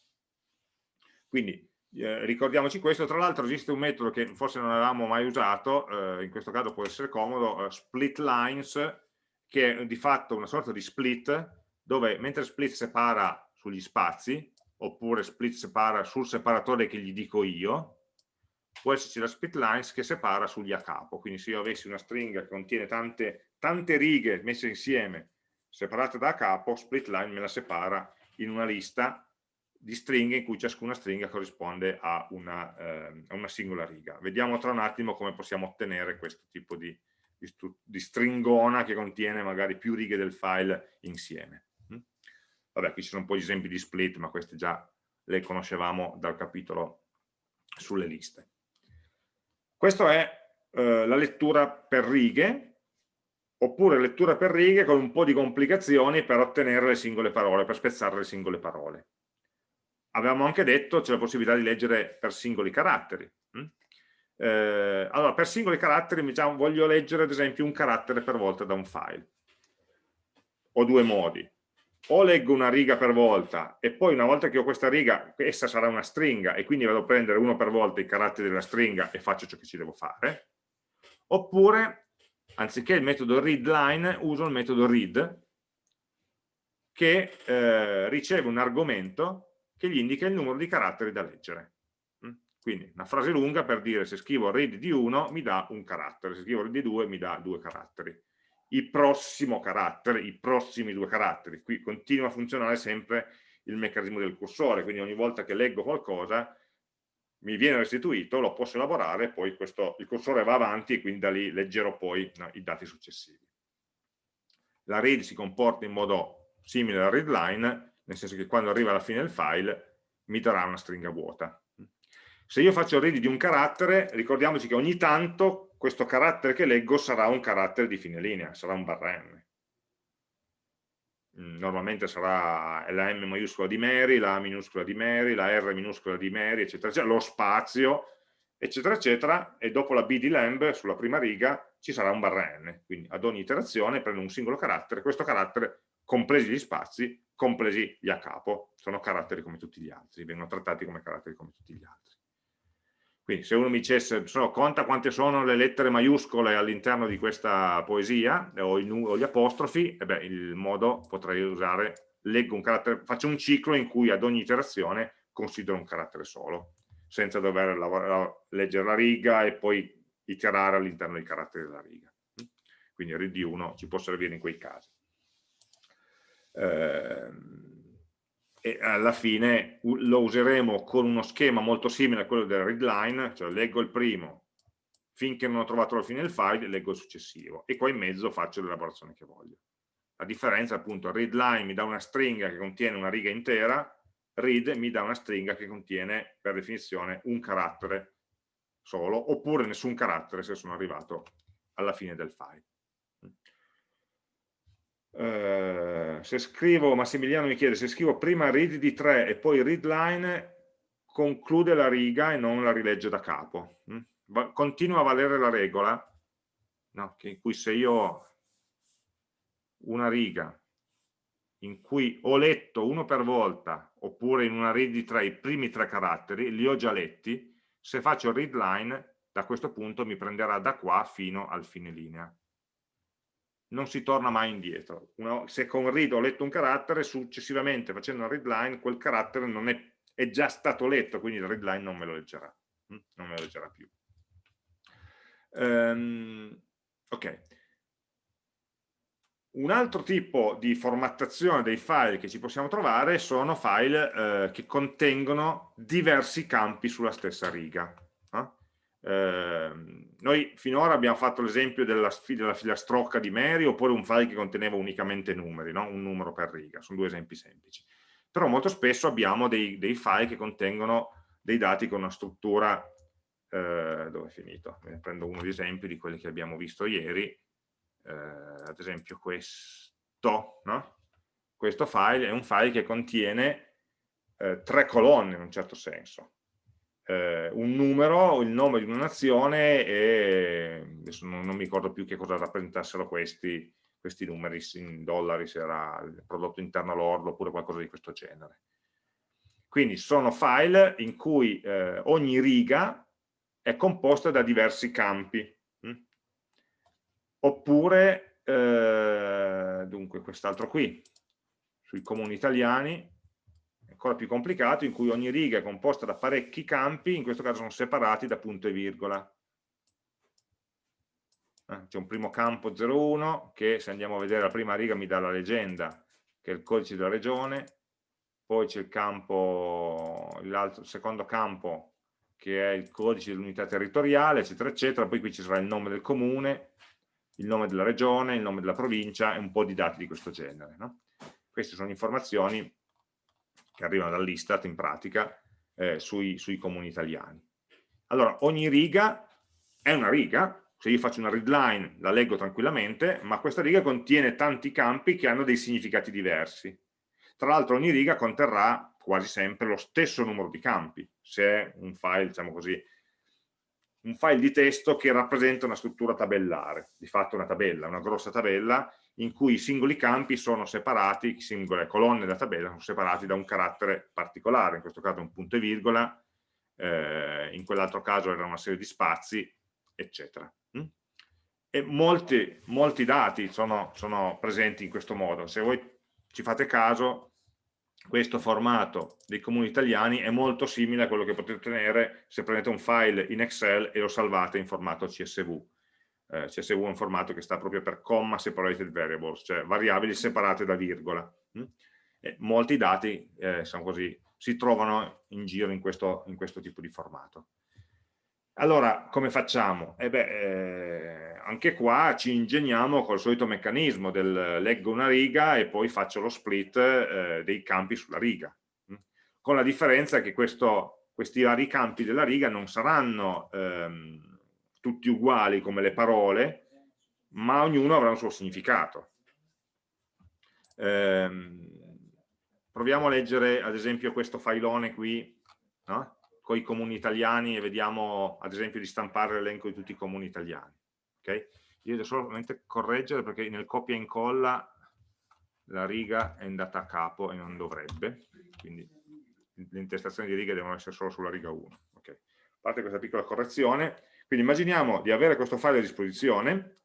Quindi eh, ricordiamoci questo, tra l'altro esiste un metodo che forse non avevamo mai usato, eh, in questo caso può essere comodo, eh, split lines, che è di fatto una sorta di split, dove mentre split separa sugli spazi, oppure split separa sul separatore che gli dico io, può esserci la split lines che separa sugli a capo, quindi se io avessi una stringa che contiene tante, tante righe messe insieme, separate da a capo, split line me la separa in una lista di stringhe in cui ciascuna stringa corrisponde a una, eh, a una singola riga. Vediamo tra un attimo come possiamo ottenere questo tipo di, di, di stringona che contiene magari più righe del file insieme. Vabbè, qui ci sono un po' di esempi di split, ma questi già le conoscevamo dal capitolo sulle liste. Questa è eh, la lettura per righe, oppure lettura per righe con un po' di complicazioni per ottenere le singole parole, per spezzare le singole parole. Avevamo anche detto c'è la possibilità di leggere per singoli caratteri. Hm? Eh, allora, per singoli caratteri diciamo, voglio leggere ad esempio un carattere per volta da un file. Ho due modi o leggo una riga per volta e poi una volta che ho questa riga, essa sarà una stringa e quindi vado a prendere uno per volta i caratteri della stringa e faccio ciò che ci devo fare, oppure anziché il metodo readLine uso il metodo read che eh, riceve un argomento che gli indica il numero di caratteri da leggere. Mm? Quindi una frase lunga per dire se scrivo read di 1 mi dà un carattere, se scrivo read di 2 mi dà due caratteri il prossimo carattere, i prossimi due caratteri. Qui continua a funzionare sempre il meccanismo del cursore, quindi ogni volta che leggo qualcosa mi viene restituito, lo posso elaborare, poi questo, il cursore va avanti e quindi da lì leggerò poi no, i dati successivi. La read si comporta in modo simile al readline, nel senso che quando arriva alla fine del file mi darà una stringa vuota. Se io faccio read di un carattere, ricordiamoci che ogni tanto questo carattere che leggo sarà un carattere di fine linea, sarà un barra M. Mm, normalmente sarà la M maiuscola di Mary, la A minuscola di Mary, la R minuscola di Mary, eccetera, eccetera, lo spazio, eccetera, eccetera, e dopo la B di lamb, sulla prima riga, ci sarà un barra n, quindi ad ogni iterazione prendo un singolo carattere, questo carattere, compresi gli spazi, compresi gli a capo, sono caratteri come tutti gli altri, vengono trattati come caratteri come tutti gli altri. Quindi se uno mi dicesse, so, conta quante sono le lettere maiuscole all'interno di questa poesia, o, il, o gli apostrofi, e beh, il modo potrei usare, leggo un carattere, faccio un ciclo in cui ad ogni iterazione considero un carattere solo, senza dover lavorare, leggere la riga e poi iterare all'interno dei caratteri della riga. Quindi read 1 ci può servire in quei casi. Ehm, e alla fine lo useremo con uno schema molto simile a quello del readline, cioè leggo il primo, finché non ho trovato la fine del file, leggo il successivo e qua in mezzo faccio l'elaborazione che voglio. La differenza appunto, readline mi dà una stringa che contiene una riga intera, read mi dà una stringa che contiene per definizione un carattere solo, oppure nessun carattere se sono arrivato alla fine del file. Eh, se scrivo, Massimiliano mi chiede, se scrivo prima read di 3 e poi readline, conclude la riga e non la rilegge da capo. Mm? Continua a valere la regola, no? in cui se io ho una riga in cui ho letto uno per volta, oppure in una read di 3 i primi tre caratteri, li ho già letti, se faccio readline, da questo punto mi prenderà da qua fino al fine linea non si torna mai indietro. Una, se con read ho letto un carattere, successivamente facendo una readline, quel carattere non è, è, già stato letto, quindi il readline non me lo leggerà, hm? non me lo leggerà più. Um, ok. Un altro tipo di formattazione dei file che ci possiamo trovare sono file eh, che contengono diversi campi sulla stessa riga. Eh, noi finora abbiamo fatto l'esempio della, filastrocca di Mary oppure un file che conteneva unicamente numeri, no? un numero per riga, sono due esempi semplici. Però molto spesso abbiamo dei, dei file che contengono dei dati con una struttura, eh, dove è finito? Prendo uno di esempi di quelli che abbiamo visto ieri, eh, ad esempio questo, no? questo file è un file che contiene eh, tre colonne in un certo senso eh, un numero, il nome di una nazione e adesso non, non mi ricordo più che cosa rappresentassero questi, questi numeri in dollari, se era il prodotto interno lordo oppure qualcosa di questo genere. Quindi sono file in cui eh, ogni riga è composta da diversi campi. Hm? Oppure, eh, dunque, quest'altro qui, sui comuni italiani, ancora più complicato, in cui ogni riga è composta da parecchi campi, in questo caso sono separati da punto e virgola. Eh, c'è un primo campo 01 che se andiamo a vedere la prima riga mi dà la leggenda, che è il codice della regione, poi c'è il campo, il secondo campo che è il codice dell'unità territoriale, eccetera, eccetera, poi qui ci sarà il nome del comune, il nome della regione, il nome della provincia e un po' di dati di questo genere. No? Queste sono informazioni che arrivano dall'Istat in pratica eh, sui, sui comuni italiani. Allora, ogni riga è una riga, se io faccio una readline la leggo tranquillamente, ma questa riga contiene tanti campi che hanno dei significati diversi. Tra l'altro ogni riga conterrà quasi sempre lo stesso numero di campi, se è un file, diciamo così, un file di testo che rappresenta una struttura tabellare, di fatto una tabella, una grossa tabella in cui i singoli campi sono separati, singole colonne della tabella sono separati da un carattere particolare, in questo caso un punto e virgola, eh, in quell'altro caso era una serie di spazi, eccetera. Mm? E molti, molti dati sono, sono presenti in questo modo. Se voi ci fate caso, questo formato dei comuni italiani è molto simile a quello che potete ottenere se prendete un file in Excel e lo salvate in formato CSV eh, CSV è un formato che sta proprio per comma separated variables, cioè variabili separate da virgola. Mm? molti dati eh, così, si trovano in giro in questo, in questo tipo di formato. Allora, come facciamo? Eh beh, eh, anche qua ci ingegniamo col solito meccanismo del leggo una riga e poi faccio lo split eh, dei campi sulla riga. Mm? Con la differenza che questo, questi vari campi della riga non saranno ehm, tutti uguali come le parole, ma ognuno avrà un suo significato. Ehm, proviamo a leggere ad esempio questo filone qui, no? Con i comuni italiani e vediamo ad esempio di stampare l'elenco di tutti i comuni italiani. Okay? Io devo solamente correggere perché nel copia e incolla la riga è andata a capo e non dovrebbe, quindi le intestazioni di righe devono essere solo sulla riga 1. Okay. A parte questa piccola correzione, quindi immaginiamo di avere questo file a disposizione,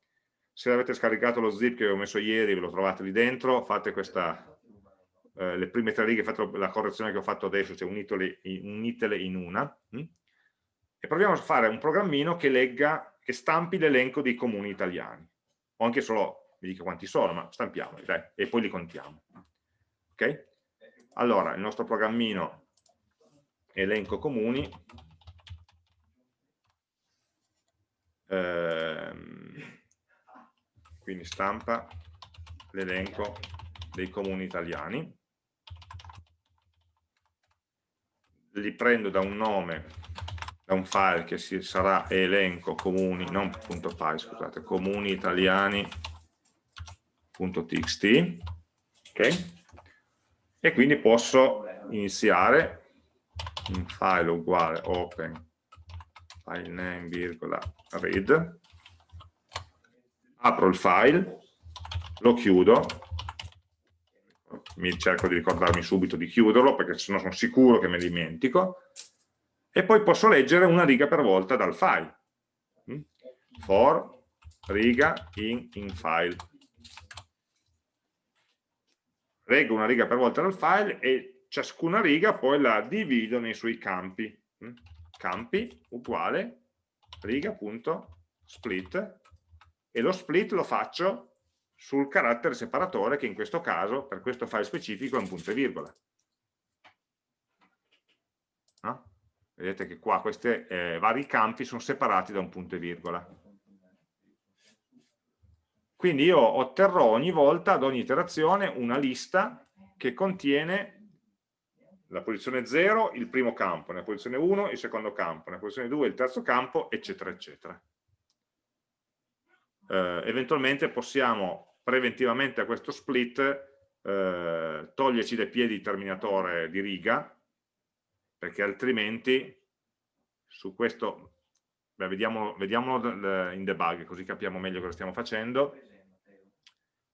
se avete scaricato lo zip che ho messo ieri, ve lo trovate lì dentro, fate questa eh, le prime tre righe, fatto la correzione che ho fatto adesso, cioè unitele, unitele in una, hm? e proviamo a fare un programmino che legga, che stampi l'elenco dei comuni italiani, o anche solo, mi dica quanti sono, ma stampiamoli, dai, e poi li contiamo. Ok? Allora, il nostro programmino elenco comuni, ehm, quindi stampa l'elenco dei comuni italiani, li prendo da un nome, da un file che si, sarà elenco comuni, non punto .py, scusate, comuni italiani.txt, ok? E quindi posso iniziare un file uguale open file name, virgola, read, apro il file, lo chiudo mi cerco di ricordarmi subito di chiuderlo perché sennò sono sicuro che me dimentico. E poi posso leggere una riga per volta dal file. Mm? for riga in, in file. Leggo una riga per volta dal file e ciascuna riga poi la divido nei suoi campi. Mm? campi uguale riga.split e lo split lo faccio sul carattere separatore che in questo caso, per questo file specifico, è un punto e virgola. No? Vedete che qua questi eh, vari campi sono separati da un punto e virgola. Quindi io otterrò ogni volta, ad ogni iterazione, una lista che contiene la posizione 0, il primo campo, nella posizione 1 il secondo campo, nella posizione 2 il terzo campo, eccetera, eccetera. Eh, eventualmente possiamo preventivamente a questo split eh, toglierci dai piedi il terminatore di riga, perché altrimenti su questo, beh, vediamo, vediamolo in debug così capiamo meglio cosa stiamo facendo,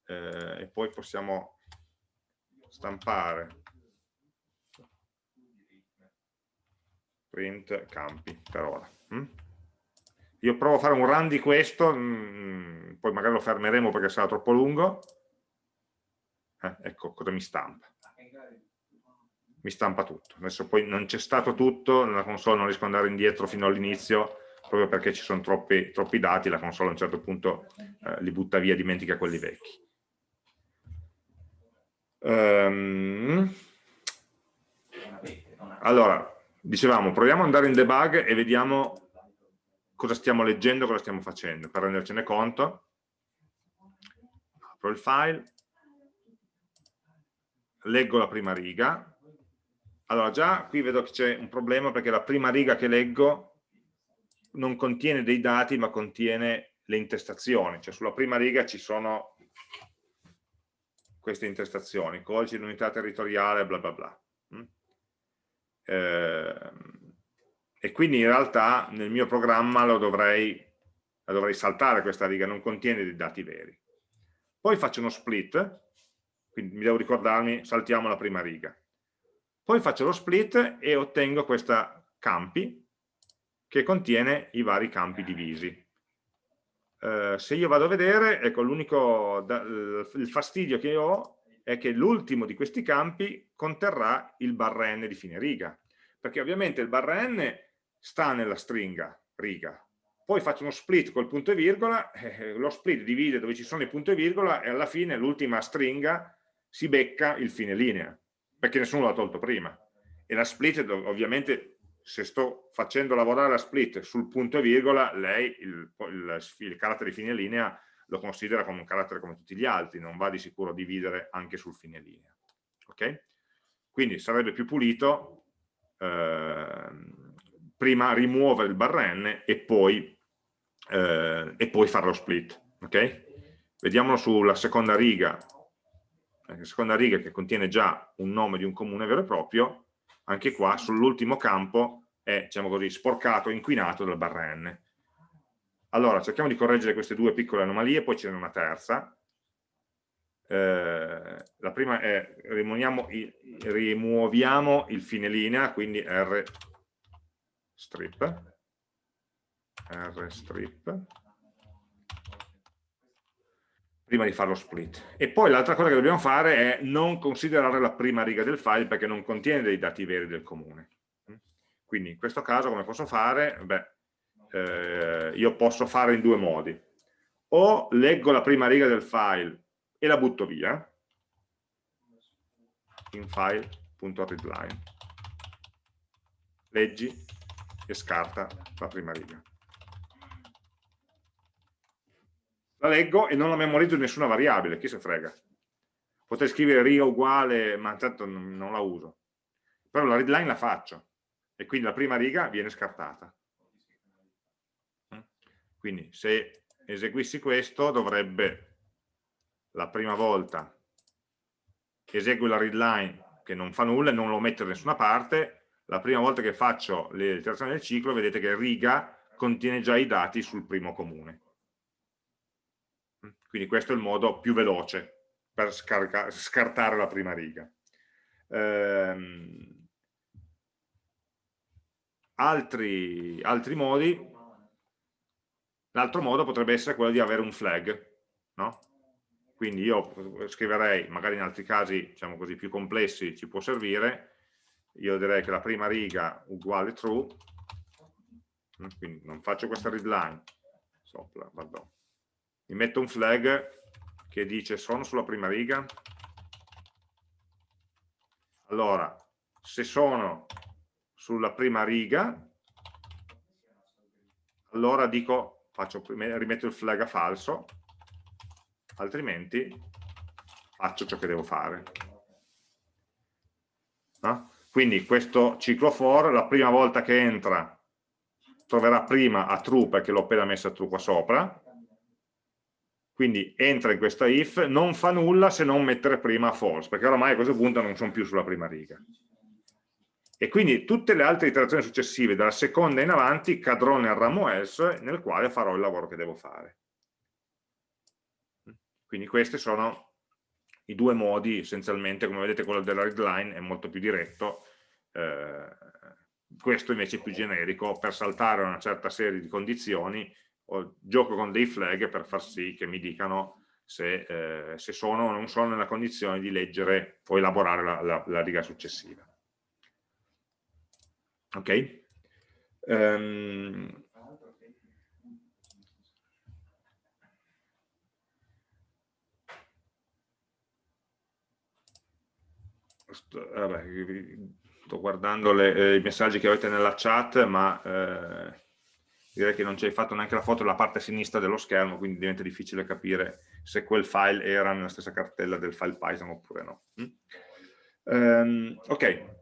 eh, e poi possiamo stampare print campi per ora. Mm? Io provo a fare un run di questo, mh, mm, poi magari lo fermeremo perché sarà troppo lungo. Eh, ecco cosa mi stampa. Mi stampa tutto. Adesso poi non c'è stato tutto, nella console non riesco ad andare indietro fino all'inizio, proprio perché ci sono troppi, troppi, dati, la console a un certo punto eh, li butta via, dimentica quelli vecchi. Um, allora, dicevamo, proviamo ad andare in debug e vediamo cosa stiamo leggendo, cosa stiamo facendo, per rendercene conto. Apro il file, leggo la prima riga. Allora già qui vedo che c'è un problema perché la prima riga che leggo non contiene dei dati ma contiene le intestazioni, cioè sulla prima riga ci sono queste intestazioni, codice di unità territoriale, bla bla bla. Eh, e quindi in realtà nel mio programma dovrei, la dovrei saltare questa riga, non contiene dei dati veri. Poi faccio uno split, quindi mi devo ricordarmi, saltiamo la prima riga. Poi faccio lo split e ottengo questa campi che contiene i vari campi divisi. Uh, se io vado a vedere, ecco, l'unico, il fastidio che ho è che l'ultimo di questi campi conterrà il barra n di fine riga, perché ovviamente il barra n sta nella stringa riga. Poi faccio uno split col punto e virgola, eh, lo split divide dove ci sono i punti e virgola e alla fine l'ultima stringa si becca il fine linea, perché nessuno l'ha tolto prima. E la split ovviamente se sto facendo lavorare la split sul punto e virgola, lei il, il, il carattere fine linea lo considera come un carattere come tutti gli altri, non va di sicuro a dividere anche sul fine linea. Ok? Quindi sarebbe più pulito eh, prima rimuovere il barren e poi, eh, e poi fare lo split. Ok? Vediamolo sulla seconda riga, la seconda riga che contiene già un nome di un comune vero e proprio, anche qua sull'ultimo campo è, diciamo così, sporcato, inquinato dal barra n. Allora, cerchiamo di correggere queste due piccole anomalie, poi ce n'è una terza. Eh, la prima è rimuoviamo il fine linea, quindi R strip, R strip, prima di fare lo split. E poi l'altra cosa che dobbiamo fare è non considerare la prima riga del file perché non contiene dei dati veri del comune. Quindi in questo caso come posso fare? Beh, eh, io posso fare in due modi. O leggo la prima riga del file e la butto via, in file.readline, leggi e scarta la prima riga. la leggo e non la memorizzo in nessuna variabile, chi se frega. Potrei scrivere riga uguale, ma tanto non la uso. Però la readline la faccio e quindi la prima riga viene scartata. Quindi se eseguissi questo dovrebbe la prima volta esegui la readline che non fa nulla e non lo metto da nessuna parte, la prima volta che faccio l'iterazione del ciclo vedete che riga contiene già i dati sul primo comune. Quindi questo è il modo più veloce per scartare la prima riga. Ehm, altri, altri modi, l'altro modo potrebbe essere quello di avere un flag, no? Quindi io scriverei, magari in altri casi diciamo così, più complessi ci può servire, io direi che la prima riga uguale true, quindi non faccio questa readline, sopra, pardon, mi metto un flag che dice sono sulla prima riga allora se sono sulla prima riga allora dico faccio, rimetto il flag a falso altrimenti faccio ciò che devo fare. No? Quindi questo ciclo for la prima volta che entra troverà prima a true perché l'ho appena messa true qua sopra quindi entra in questa if, non fa nulla se non mettere prima false, perché oramai a questo punto non sono più sulla prima riga. E quindi tutte le altre iterazioni successive, dalla seconda in avanti, cadrò nel ramo else nel quale farò il lavoro che devo fare. Quindi questi sono i due modi, essenzialmente, come vedete quello della readline è molto più diretto, eh, questo invece è più generico, per saltare una certa serie di condizioni o gioco con dei flag per far sì che mi dicano se, eh, se sono o non sono nella condizione di leggere o elaborare la, la, la riga successiva. Ok? Um, sto, vabbè, sto guardando le, eh, i messaggi che avete nella chat, ma eh, direi che non ci hai fatto neanche la foto della parte sinistra dello schermo, quindi diventa difficile capire se quel file era nella stessa cartella del file Python oppure no. Mm? Um, ok.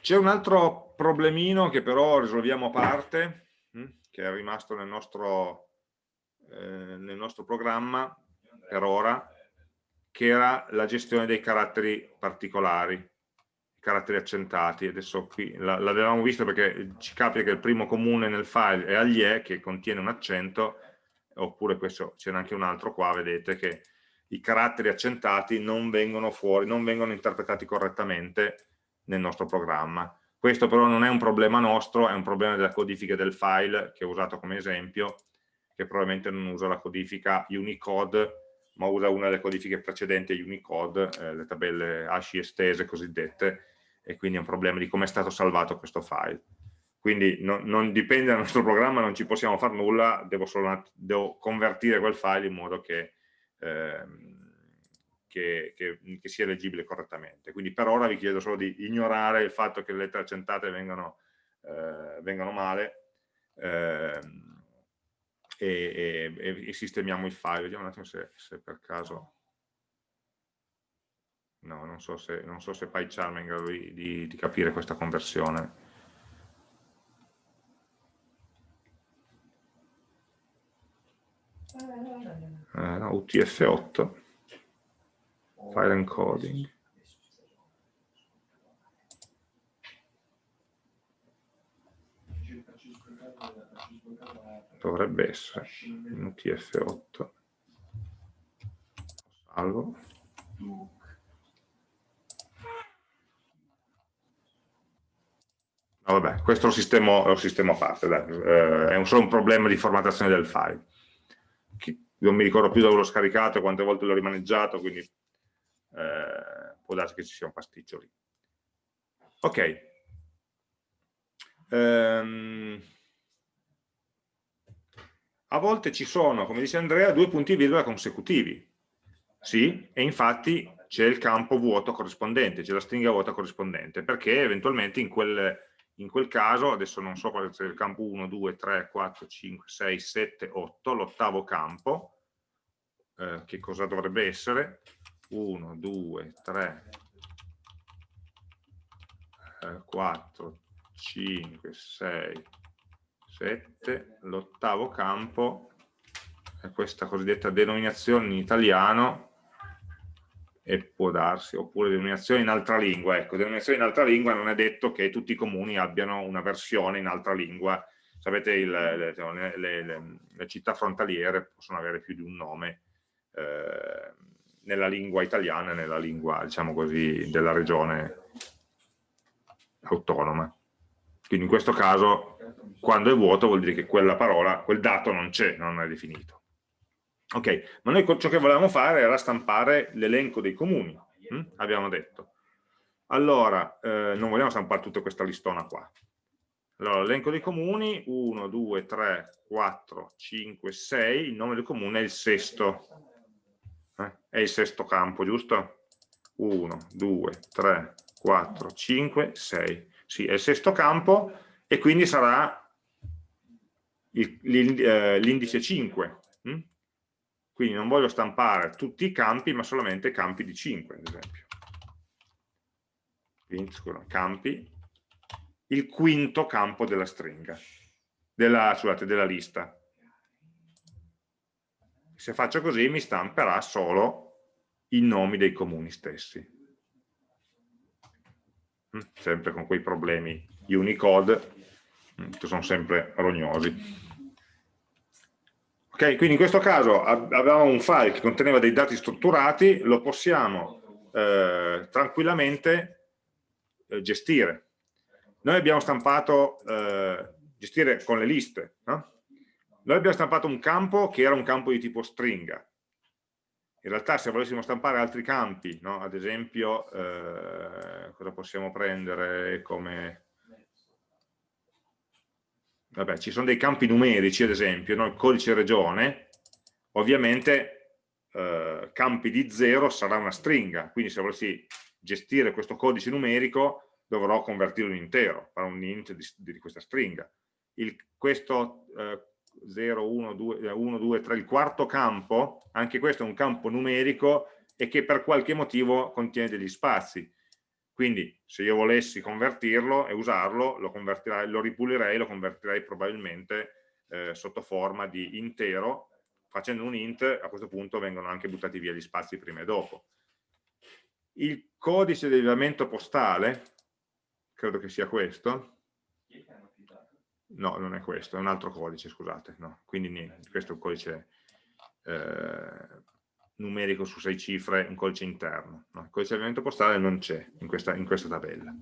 C'è un altro problemino che però risolviamo a parte, mm? che è rimasto nel nostro, eh, nel nostro programma per ora, che era la gestione dei caratteri particolari caratteri accentati, adesso qui l'avevamo visto perché ci capita che il primo comune nel file è agli e che contiene un accento, oppure questo c'è anche un altro qua, vedete che i caratteri accentati non vengono fuori, non vengono interpretati correttamente nel nostro programma. Questo però non è un problema nostro, è un problema della codifica del file che ho usato come esempio, che probabilmente non usa la codifica Unicode, ma usa una delle codifiche precedenti Unicode, eh, le tabelle ASCII estese cosiddette, e quindi è un problema di come è stato salvato questo file. Quindi no, non dipende dal nostro programma, non ci possiamo fare nulla, devo, solo, devo convertire quel file in modo che eh, che, che, che, sia leggibile correttamente. Quindi per ora vi chiedo solo di ignorare il fatto che le lettere accentate vengano, eh, vengano male eh, e, e, e, sistemiamo il file. Vediamo un attimo se, se per caso... No, non so se, non so se PyCharm è in grado di, di, di capire questa conversione. Eh, no, UTF-8 file encoding dovrebbe essere in UTF-8 salvo No, vabbè, questo un sistema, lo sistema a parte. Eh, è un, solo un problema di formattazione del file. non mi ricordo più dove l'ho scaricato quante volte l'ho rimaneggiato, quindi eh, può darsi che ci sia un pasticcio lì. Ok. Um, a volte ci sono, come dice Andrea, due punti virgola consecutivi. Sì, e infatti c'è il campo vuoto corrispondente, c'è la stringa vuota corrispondente, perché eventualmente in quel, in quel caso, adesso non so quale sia il campo 1, 2, 3, 4, 5, 6, 7, 8, l'ottavo campo, eh, che cosa dovrebbe essere? 1, 2, 3, 4, 5, 6, 7, l'ottavo campo è questa cosiddetta denominazione in italiano e può darsi, oppure denominazione in altra lingua. Ecco, denominazione in altra lingua non è detto che tutti i comuni abbiano una versione in altra lingua. Sapete, il, le, le, le, le, città frontaliere possono avere più di un nome. Eh, nella lingua italiana e nella lingua, diciamo così, della regione autonoma. Quindi in questo caso, quando è vuoto, vuol dire che quella parola, quel dato non c'è, non è definito. Ok, ma noi ciò che volevamo fare era stampare l'elenco dei comuni, hm? abbiamo detto. Allora, eh, non vogliamo stampare tutta questa listona qua. Allora, l'elenco dei comuni, 1, 2, 3, 4, 5, 6, il nome del comune è il sesto eh? è il sesto campo, giusto? 1, 2, 3, 4, 5, 6. Sì, è il sesto campo e quindi sarà eh, l'indice 5. Hm? Quindi non voglio stampare tutti i campi, ma solamente campi di 5, ad esempio. Quindi, scusa, campi, il quinto campo della stringa, della, scusate, della lista se faccio così mi stamperà solo i nomi dei comuni stessi. Mm, sempre con quei problemi Unicode, mm, che sono sempre rognosi. Ok, quindi in questo caso avevamo un file che conteneva dei dati strutturati, lo possiamo eh, tranquillamente eh, gestire. Noi abbiamo stampato, eh, gestire con le liste, no? Noi abbiamo stampato un campo che era un campo di tipo stringa. In realtà se volessimo stampare altri campi, no? ad esempio, eh, cosa possiamo prendere come... Vabbè, ci sono dei campi numerici, ad esempio, no? il codice regione, ovviamente eh, campi di 0 sarà una stringa, quindi se volessi gestire questo codice numerico dovrò convertirlo in intero, fare un int di, di questa stringa. Il, questo eh, 0, 1, 2, 1, 2, 3, il quarto campo, anche questo è un campo numerico e che per qualche motivo contiene degli spazi. Quindi se io volessi convertirlo e usarlo, lo, lo ripulirei, lo convertirei probabilmente eh, sotto forma di intero, facendo un int a questo punto vengono anche buttati via gli spazi prima e dopo. Il codice di rilevamento postale, credo che sia questo, no, non è questo, è un altro codice, scusate, no. quindi niente, questo è un codice eh, numerico su sei cifre, un codice interno, no? il codice di avviamento postale non c'è in in questa tabella.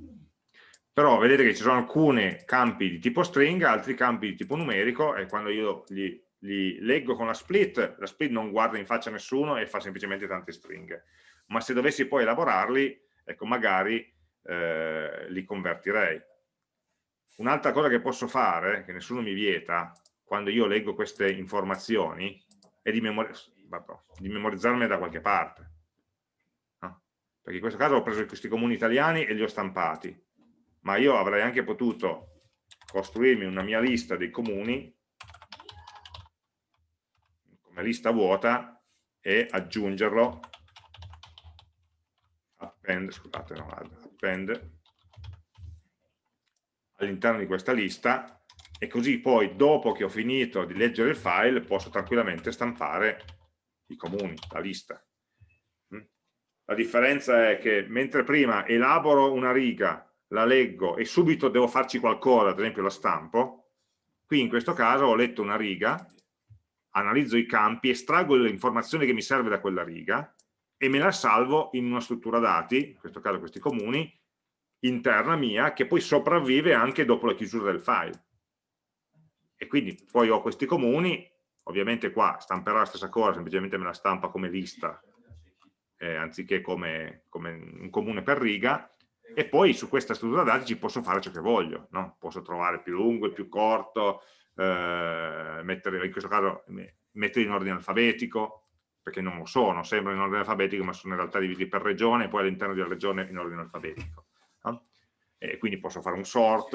Però vedete che ci sono alcuni campi di tipo string, altri campi di tipo numerico e quando io li, li leggo con la split, la split non guarda in faccia a nessuno e fa semplicemente tante stringhe. Ma se dovessi poi elaborarli, ecco, magari eh, li convertirei Un'altra cosa che posso fare, che nessuno mi vieta, quando io leggo queste informazioni, è di, memori di memorizzarmi da qualche parte. perché in questo caso ho preso questi comuni italiani e li ho stampati, ma io avrei anche potuto costruirmi una mia lista dei comuni come lista vuota e aggiungerlo append, scusate, no, append all'interno di questa lista e così poi dopo che ho finito di leggere il file posso tranquillamente stampare i comuni, la lista. Mm? La differenza è che mentre prima elaboro una riga, la leggo e subito devo farci qualcosa, ad esempio la stampo, qui in questo caso ho letto una riga, analizzo i campi, estraggo l'informazione che mi serve da quella riga e me la salvo in una struttura dati, in questo caso questi comuni, interna mia, che poi sopravvive anche dopo la chiusura del file e quindi poi ho questi comuni, ovviamente qua stamperò la stessa cosa, semplicemente me la stampa come lista, eh, anziché come, come, un comune per riga, e poi su questa struttura dati ci posso fare ciò che voglio, no? posso trovare più lungo, più corto, eh, mettere, in questo caso mettere in ordine alfabetico, perché non lo sono, sembrano in ordine alfabetico, ma sono in realtà divisi per regione, e poi all'interno della regione in ordine alfabetico. No? E quindi posso fare un sort,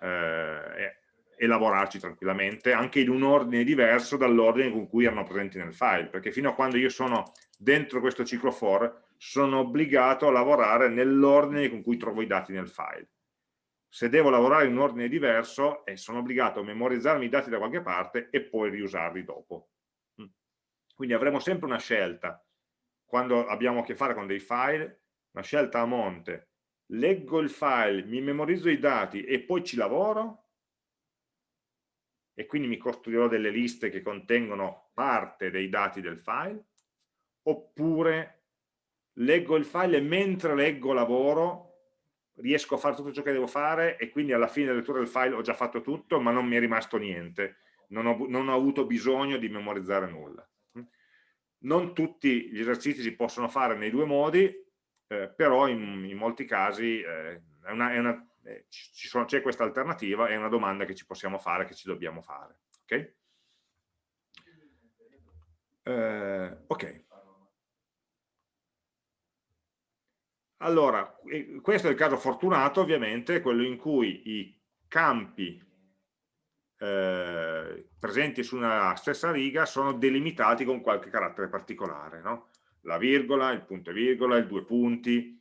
eh, e lavorarci tranquillamente, anche in un ordine diverso dall'ordine con cui erano presenti nel file, perché fino a quando io sono dentro questo ciclo for, sono obbligato a lavorare nell'ordine con cui trovo i dati nel file. Se devo lavorare in un ordine diverso, eh, sono obbligato a memorizzarmi i dati da qualche parte e poi riusarli dopo. Mm. Quindi avremo sempre una scelta, quando abbiamo a che fare con dei file, una scelta a monte, leggo il file, mi memorizzo i dati e poi ci lavoro, e quindi mi costruirò delle liste che contengono parte dei dati del file, oppure leggo il file e mentre leggo lavoro riesco a fare tutto ciò che devo fare e quindi alla fine della lettura del file ho già fatto tutto ma non mi è rimasto niente, non ho, non ho avuto bisogno di memorizzare nulla. Non tutti gli esercizi si possono fare nei due modi, eh, però in, in, molti casi eh, è, una, è una eh, c'è questa alternativa, è una domanda che ci possiamo fare, che ci dobbiamo fare. Ok? Eh, ok. Allora, questo è il caso fortunato ovviamente, quello in cui i campi eh, presenti su una stessa riga sono delimitati con qualche carattere particolare, no? la virgola, il punto e virgola, il due punti,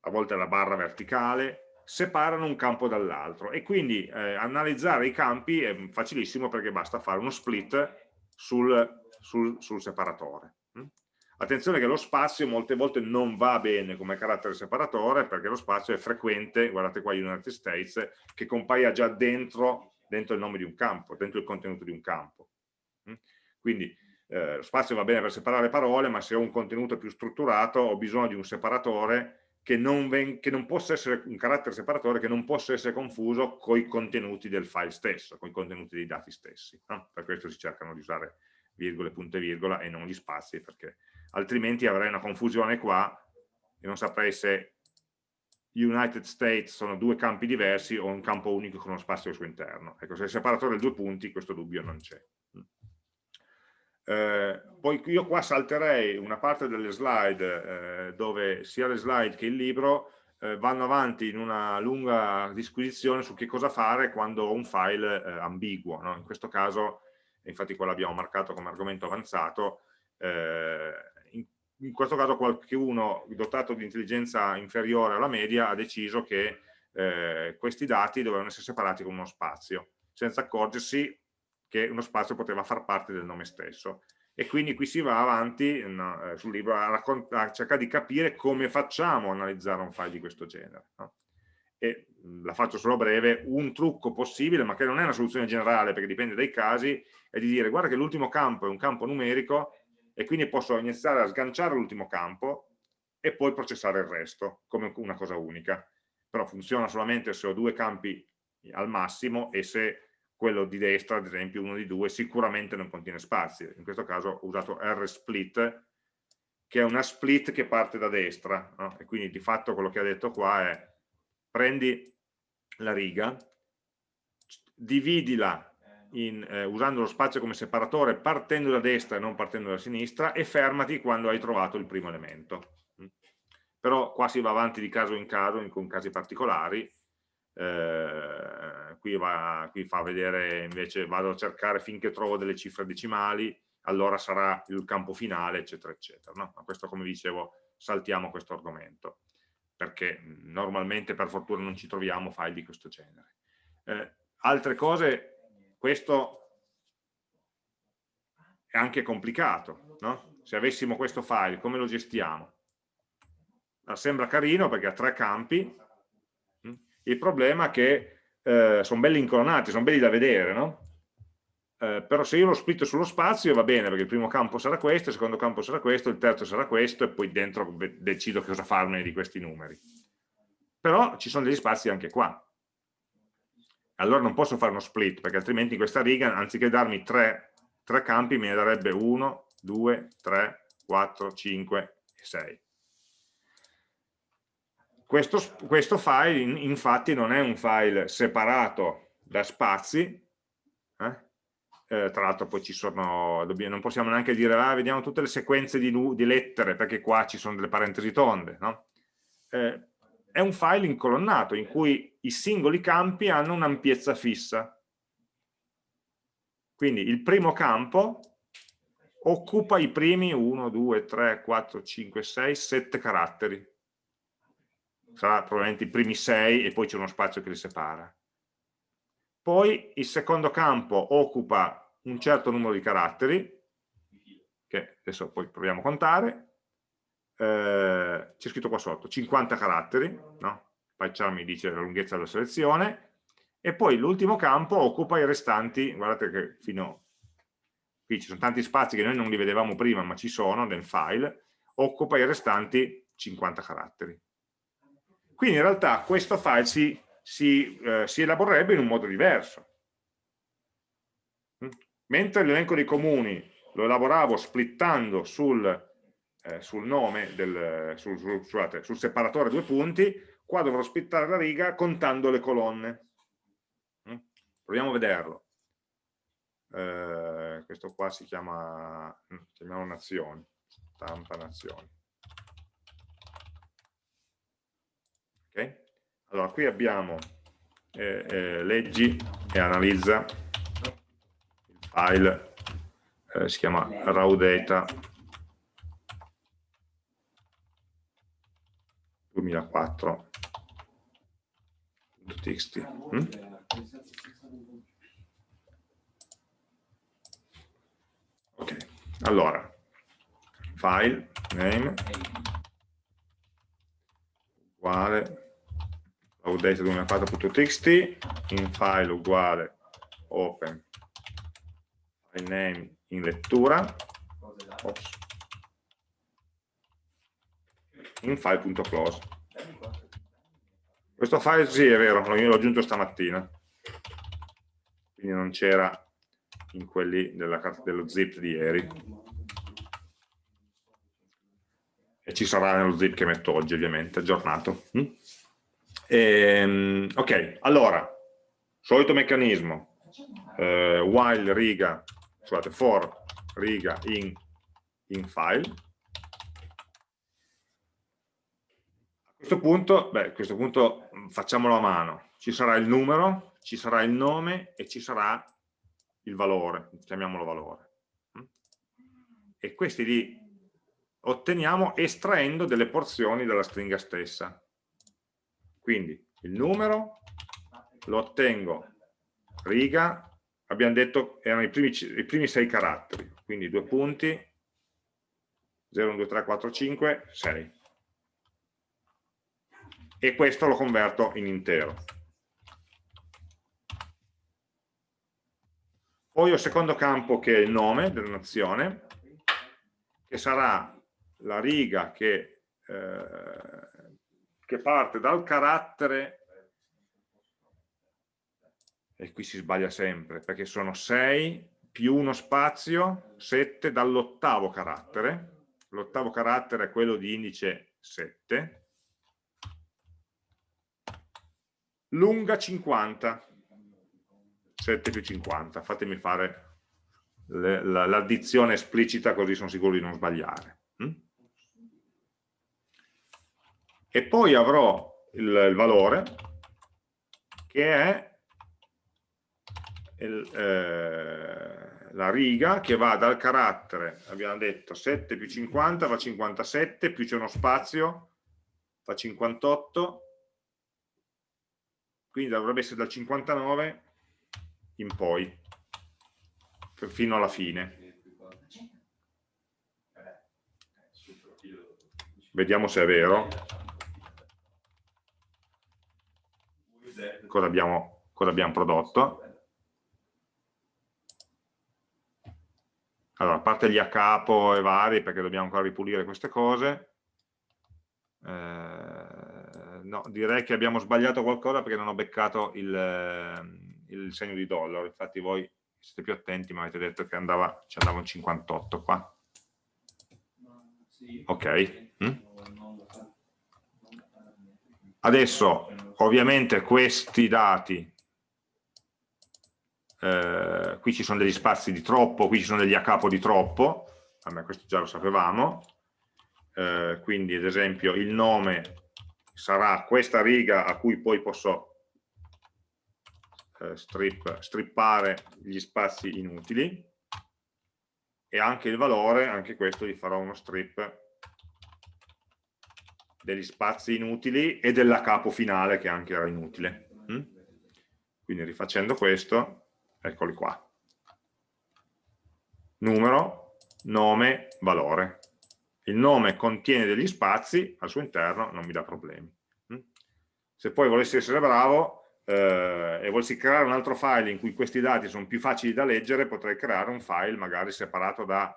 a volte la barra verticale, separano un campo dall'altro e quindi eh, analizzare i campi è facilissimo perché basta fare uno split sul, sul, sul separatore. Mm? Attenzione che lo spazio molte volte non va bene come carattere separatore perché lo spazio è frequente, guardate qua United States, che compaia già dentro, dentro il nome di un campo, dentro il contenuto di un campo. Mm? Quindi eh, lo spazio va bene per separare parole, ma se ho un contenuto più strutturato ho bisogno di un separatore che non, che non, possa essere un carattere separatore che non possa essere confuso con i contenuti del file stesso, con i contenuti dei dati stessi. No? Per questo si cercano di usare virgole, punto e virgola e non gli spazi, perché altrimenti avrei una confusione qua e non saprei se United States sono due campi diversi o un campo unico con uno spazio al suo interno. Ecco, se è separatore di due punti, questo dubbio non c'è. Eh, poi io qua salterei una parte delle slide eh, dove sia le slide che il libro eh, vanno avanti in una lunga disquisizione su che cosa fare quando ho un file eh, ambiguo. No? In questo caso, infatti qua l'abbiamo marcato come argomento avanzato, eh, in, in, questo caso qualcuno dotato di intelligenza inferiore alla media ha deciso che questi dati dovevano essere separati con uno spazio, senza accorgersi che uno spazio poteva far parte del nome stesso e quindi qui si va avanti no, eh, sul libro a, a, cercare di capire come facciamo a analizzare un file di questo genere no? e la faccio solo breve, un trucco possibile ma che non è una soluzione generale perché dipende dai casi è di dire guarda che l'ultimo campo è un campo numerico e quindi posso iniziare a sganciare l'ultimo campo e poi processare il resto come una cosa unica però funziona solamente se ho due campi al massimo e se quello di destra, ad esempio uno di due, sicuramente non contiene spazi. In questo caso ho usato rsplit, che è una split che parte da destra, no? e quindi di fatto quello che ha detto qua è prendi la riga, dividila in, eh, usando lo spazio come separatore partendo da destra e non partendo da sinistra e fermati quando hai trovato il primo elemento. però qua si va avanti di caso in caso, con casi particolari, eh, qui, va, qui fa vedere invece, vado a cercare finché trovo delle cifre decimali, allora sarà il campo finale, eccetera, eccetera. No? Ma questo, come dicevo, saltiamo questo argomento, perché normalmente per fortuna non ci troviamo file di questo genere. Eh, altre cose, questo è anche complicato, no? Se avessimo questo file, come lo gestiamo? sembra carino perché ha tre campi, il problema è che eh, sono belli incolonnati, sono belli da vedere, no? Eh, però se io lo splitto sullo spazio va bene perché il primo campo sarà questo, il secondo campo sarà questo, il terzo sarà questo e poi dentro decido cosa farmene di questi numeri. Però ci sono degli spazi anche qua. Allora non posso fare uno split perché altrimenti in questa riga anziché darmi tre, tre campi me ne darebbe 1, 2, 3, 4, 5 e 6. Questo, questo file in, infatti non è un file separato da spazi, eh? Eh, tra l'altro poi ci sono, dobbiamo, non possiamo neanche dire, ah, vediamo tutte le sequenze di, di, lettere, perché qua ci sono delle parentesi tonde, no? eh, è un file incolonnato in cui i singoli campi hanno un'ampiezza fissa. Quindi il primo campo occupa i primi 1, 2, 3, 4, 5, 6, 7 caratteri sarà probabilmente i primi sei e poi c'è uno spazio che li separa. Poi il secondo campo occupa un certo numero di caratteri, che adesso poi proviamo a contare, eh, c'è scritto qua sotto, 50 caratteri, no? PyCharm mi dice la lunghezza della selezione, e poi l'ultimo campo occupa i restanti, guardate che fino qui ci sono tanti spazi che noi non li vedevamo prima, ma ci sono nel file, occupa i restanti 50 caratteri. Quindi in realtà questo file si, si, eh, si elaborerebbe in un modo diverso. Mm? Mentre l'elenco dei comuni lo elaboravo splittando sul, eh, sul nome, del, sul, sul, scusate, sul separatore due punti, qua dovrò splittare la riga contando le colonne. Mm? Proviamo a vederlo. Eh, questo qua si chiama, mm, chiamiamo nazioni, stampa nazioni. Okay? Allora, qui abbiamo eh, eh, leggi e analizza il file, eh, si chiama raw data 2004.txt. Mm? Ok, allora, file, name, uguale 2004.txt in file uguale open file name in lettura Ops. in file.close questo file sì è vero l'ho aggiunto stamattina quindi non c'era in quelli della carta dello zip di ieri e ci sarà nello zip che metto oggi ovviamente, aggiornato. Ehm, ok, allora, solito meccanismo, eh, while riga, scusate, for riga in, in file. A questo punto, beh, a questo punto mm, facciamolo a mano, ci sarà il numero, ci sarà il nome e ci sarà il valore, chiamiamolo valore. Mm? E questi lì otteniamo estraendo delle porzioni dalla stringa stessa. Quindi il numero lo ottengo riga, abbiamo detto erano i primi, i primi sei caratteri, quindi due punti, 0, 1, 2, 3, 4, 5, 6. E questo lo converto in intero. Poi ho il secondo campo che è il nome della nazione, che sarà la riga che, eh, che parte dal carattere e qui si sbaglia sempre perché sono 6 più uno spazio 7 dall'ottavo carattere. L'ottavo carattere è quello di indice 7 lunga 50 7 più 50 fatemi fare l'addizione esplicita così sono sicuro di non sbagliare. Mm? E poi avrò il, il valore che è il, eh, la riga che va dal carattere, abbiamo detto 7 più 50 fa 57, più c'è uno spazio fa 58, quindi dovrebbe essere dal 59 in poi, fino alla fine. Vediamo se è vero. Cosa abbiamo, cosa abbiamo prodotto. Allora, a parte gli a capo e vari, perché dobbiamo ancora ripulire queste cose, eh, no, direi che abbiamo sbagliato qualcosa perché non ho beccato il, ehm, il segno di dollaro, infatti voi siete più attenti, ma avete detto che andava, ci andava un 58 qua. Ok. Mm? Adesso, ovviamente, questi dati eh, qui ci sono degli spazi di troppo, qui ci sono degli a capo di troppo, vabbè questo già lo sapevamo, eh, quindi ad esempio il nome sarà questa riga a cui poi posso eh, strip, strippare gli spazi inutili. E anche il valore, anche questo gli farò uno strip degli spazi inutili e della capo finale che anche era inutile. Mm? Quindi rifacendo questo eccoli qua. Numero, nome, valore. Il nome contiene degli spazi, al suo interno non mi dà problemi. Mm? Se poi volessi essere bravo eh, e volessi creare un altro file in cui questi dati sono più facili da leggere, potrei creare un file magari separato da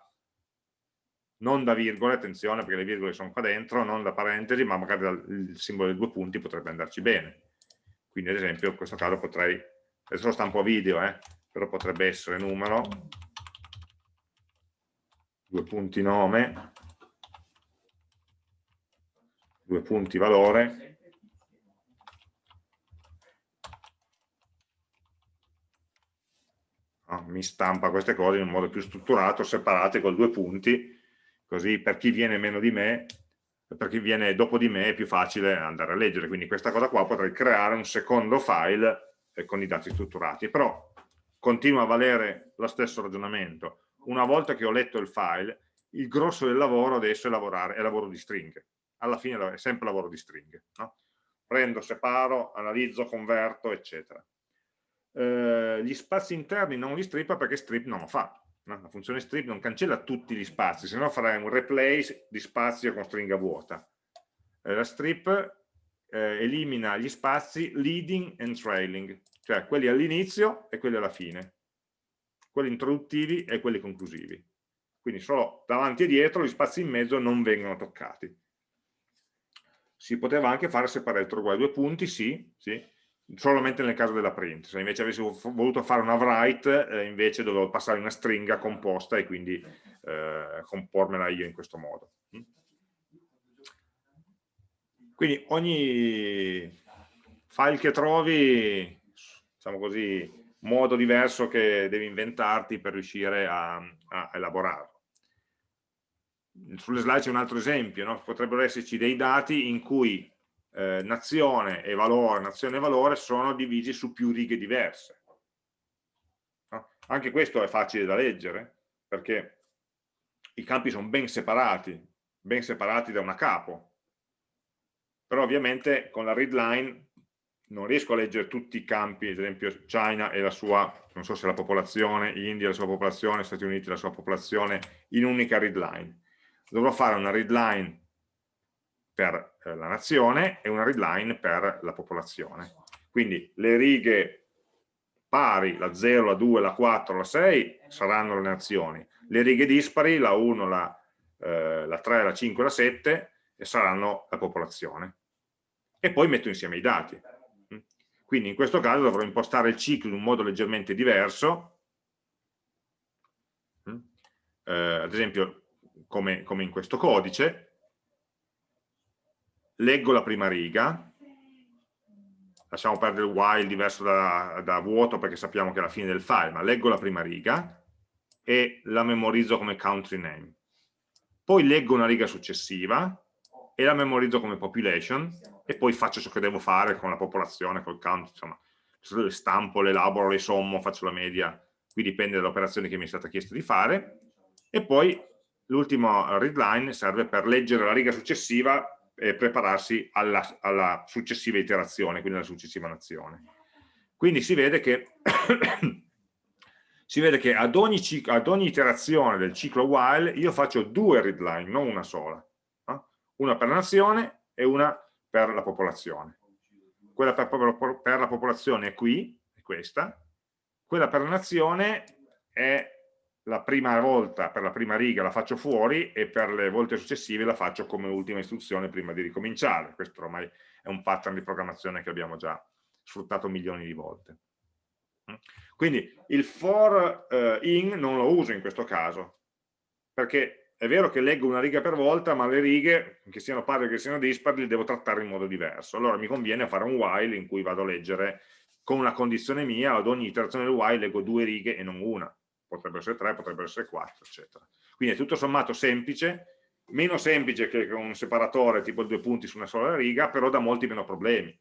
non da virgole, attenzione perché le virgole sono qua dentro, non da parentesi, ma magari il simbolo dei due punti potrebbe andarci bene. Quindi ad esempio in questo caso potrei adesso lo stampo a video, eh, però potrebbe essere numero, due punti nome, due punti valore, no, mi stampa queste cose in un modo più strutturato, separate con due punti, così per chi viene meno di me per chi viene dopo di me è più facile andare a leggere, quindi questa cosa qua potrei creare un secondo file eh, con i dati strutturati, però continua a valere lo stesso ragionamento. Una volta che ho letto il file, il grosso del lavoro adesso è, lavorare, è lavoro di stringhe. Alla fine è sempre lavoro di stringhe. No? Prendo, separo, analizzo, converto, eccetera. Eh, gli spazi interni non li strippa perché strip non lo fa. No? La funzione strip non cancella tutti gli spazi, se no farei un replace di spazio con stringa vuota. Eh, la strip eh, elimina gli spazi leading and trailing, cioè quelli all'inizio e quelli alla fine, quelli introduttivi e quelli conclusivi. Quindi solo davanti e dietro gli spazi in mezzo non vengono toccati. Si poteva anche fare separator uguale due punti, sì, sì, solamente nel caso della print. Se invece avessi voluto fare una write, eh, invece dovevo passare una stringa composta e quindi eh, compormela io in questo modo. Mm? Quindi ogni file che trovi, diciamo così, modo diverso che devi inventarti per riuscire a, a elaborarlo. Sulle slide c'è un altro esempio, no? potrebbero esserci dei dati in cui eh, nazione e valore, nazione e valore sono divisi su più righe diverse. No? Anche questo è facile da leggere, perché i campi sono ben separati, ben separati da una capo, però ovviamente con la readline non riesco a leggere tutti i campi, ad esempio China e la sua, non so se la popolazione, India la sua popolazione, Stati Uniti la sua popolazione, in un'unica readline. Dovrò fare una readline per eh, la nazione e una readline per la popolazione. Quindi le righe pari, la 0, la 2, la 4, la 6, saranno le nazioni. Le righe dispari, la 1, la, eh, la 3, la 5, la 7, saranno la popolazione e poi metto insieme i dati. Quindi in questo caso dovrò impostare il ciclo in un modo leggermente diverso, eh, ad esempio come, come in questo codice, leggo la prima riga, lasciamo perdere il while diverso da, da, vuoto perché sappiamo che è la fine del file, ma leggo la prima riga e la memorizzo come country name. Poi leggo una riga successiva e la memorizzo come population e poi faccio ciò che devo fare con la popolazione, col count, insomma, le stampo, le elaboro, le sommo, faccio la media, qui dipende dall'operazione che mi è stata chiesta di fare, e poi l'ultimo readline serve per leggere la riga successiva e prepararsi alla, alla successiva iterazione, quindi alla successiva nazione. Quindi si vede che, si vede che ad, ogni ad, ogni iterazione del ciclo while io faccio due readline, non una sola. No? Una per la nazione e una per la popolazione. Quella per, per la popolazione è qui, è questa, quella per la nazione è la prima volta, per la prima riga la faccio fuori e per le volte successive la faccio come ultima istruzione prima di ricominciare. Questo ormai è un pattern di programmazione che abbiamo già sfruttato milioni di volte. Quindi il for uh, in non lo uso in questo caso, perché è vero che leggo una riga per volta, ma le righe, che siano pari o che siano dispari, le devo trattare in modo diverso. Allora mi conviene fare un while in cui vado a leggere con una condizione mia, ad ogni iterazione del while leggo due righe e non una potrebbero essere 3, potrebbero essere 4, eccetera. Quindi è tutto sommato semplice, meno semplice che un separatore tipo due punti su una sola riga, però dà molti meno problemi,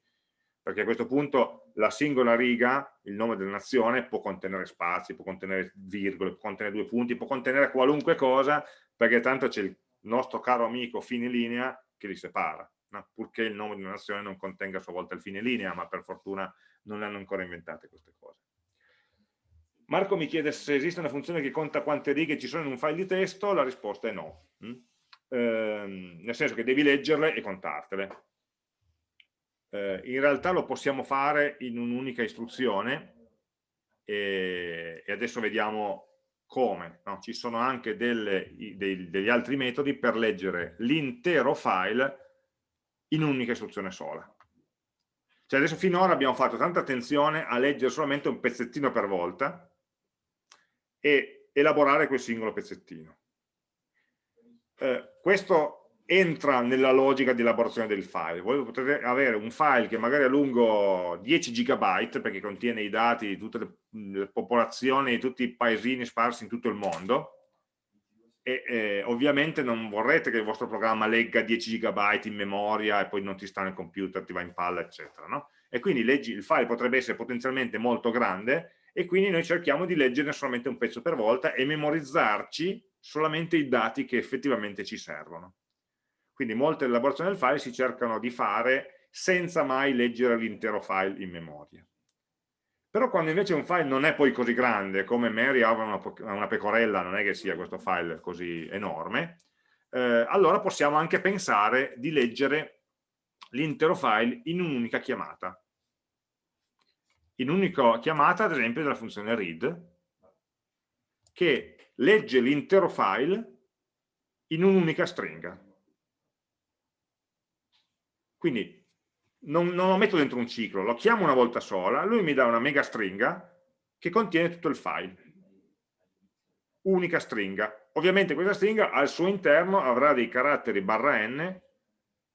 perché a questo punto la singola riga, il nome della nazione, può contenere spazi, può contenere virgole, può contenere due punti, può contenere qualunque cosa, perché tanto c'è il nostro caro amico fine linea che li separa, no? purché il nome di una nazione non contenga a sua volta il fine linea, ma per fortuna non le hanno ancora inventate queste cose. Marco mi chiede se esiste una funzione che conta quante righe ci sono in un file di testo, la risposta è no. Mm? Eh, nel senso che devi leggerle e contartele. Eh, in realtà lo possiamo fare in un'unica istruzione e, e, adesso vediamo come. No? Ci sono anche delle, dei, degli altri metodi per leggere l'intero file in un'unica istruzione sola. Cioè adesso finora abbiamo fatto tanta attenzione a leggere solamente un pezzettino per volta, e elaborare quel singolo pezzettino. Eh, questo entra nella logica di elaborazione del file. Voi potete avere un file che magari è lungo 10 GB perché contiene i dati di tutte le, le popolazioni, di tutti i paesini sparsi in tutto il mondo e eh, ovviamente non vorrete che il vostro programma legga 10 GB in memoria e poi non ti sta nel computer, ti va in palla, eccetera. No? E quindi leggi, il file potrebbe essere potenzialmente molto grande e quindi noi cerchiamo di leggerne solamente un pezzo per volta e memorizzarci solamente i dati che effettivamente ci servono. Quindi molte elaborazioni del file si cercano di fare senza mai leggere l'intero file in memoria. Però quando invece un file non è poi così grande, come Mary ha una, una pecorella, non è che sia questo file così enorme, eh, allora possiamo anche pensare di leggere l'intero file in un'unica chiamata in un'unica chiamata, ad esempio, della funzione read, che legge l'intero file in un'unica stringa. Quindi non, non, lo metto dentro un ciclo, lo chiamo una volta sola, lui mi dà una mega stringa che contiene tutto il file. Unica stringa. Ovviamente questa stringa al suo interno avrà dei caratteri barra n,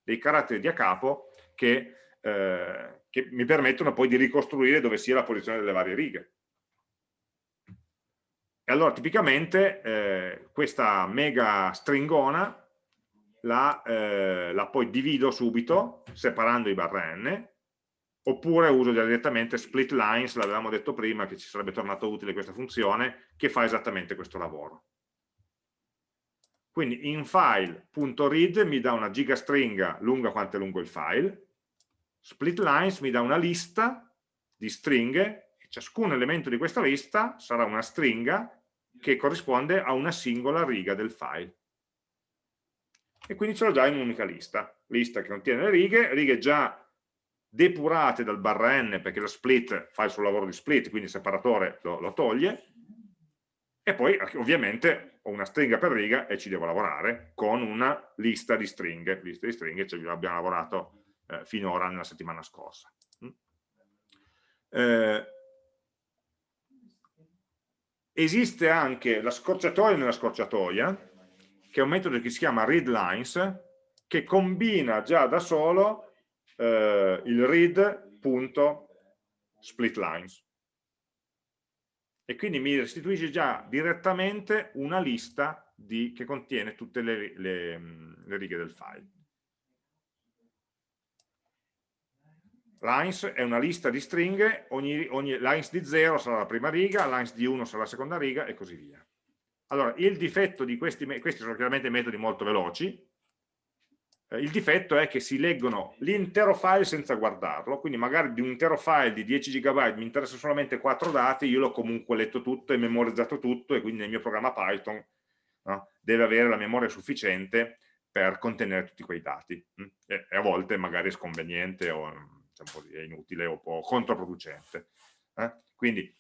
dei caratteri di a capo che eh, che mi permettono poi di ricostruire dove sia la posizione delle varie righe. E allora tipicamente eh, questa mega stringona la, eh, la, poi divido subito separando i barra n oppure uso direttamente split lines, l'avevamo detto prima che ci sarebbe tornato utile questa funzione che fa esattamente questo lavoro. Quindi in file.read mi dà una gigastringa lunga quanto è lungo il file split lines mi dà una lista di stringhe e ciascun elemento di questa lista sarà una stringa che corrisponde a una singola riga del file. E quindi ce l'ho già in un'unica lista. Lista che contiene le righe, righe già depurate dal barra n perché lo split fa il suo lavoro di split, quindi il separatore lo, lo toglie, e poi ovviamente ho una stringa per riga e ci devo lavorare con una lista di stringhe. Lista di stringhe, cioè abbiamo lavorato eh, finora nella settimana scorsa. Mm? Eh, esiste anche la scorciatoia nella scorciatoia, che è un metodo che si chiama readLines, che combina già da solo eh, il read.splitlines e quindi mi restituisce già direttamente una lista di, che contiene tutte le, le, le righe del file lines è una lista di stringhe, ogni, ogni lines di 0 sarà la prima riga, lines di 1 sarà la seconda riga e così via. Allora, il difetto di questi, questi sono chiaramente metodi molto veloci, eh, il difetto è che si leggono l'intero file senza guardarlo, quindi magari di un intero file di 10 GB mi interessa solamente 4 dati, io l'ho comunque letto tutto e memorizzato tutto e quindi nel mio programma Python no, deve avere la memoria sufficiente per contenere tutti quei dati mm? e, a volte magari è sconveniente o diciamo è inutile o po' controproducente. Eh? Quindi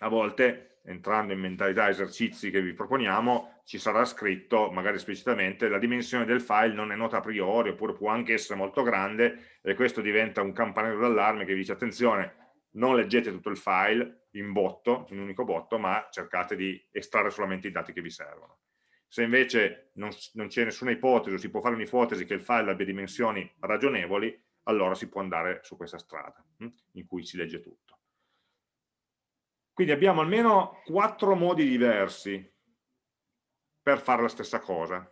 a volte entrando in mentalità esercizi che vi proponiamo ci sarà scritto magari esplicitamente la dimensione del file non è nota a priori oppure può anche essere molto grande e questo diventa un campanello d'allarme che dice attenzione non leggete tutto il file in botto, in un unico botto ma cercate di estrarre solamente i dati che vi servono se invece non, non c'è nessuna ipotesi o si può fare un'ipotesi che il file abbia dimensioni ragionevoli allora si può andare su questa strada hm, in cui si legge tutto quindi abbiamo almeno quattro modi diversi per fare la stessa cosa.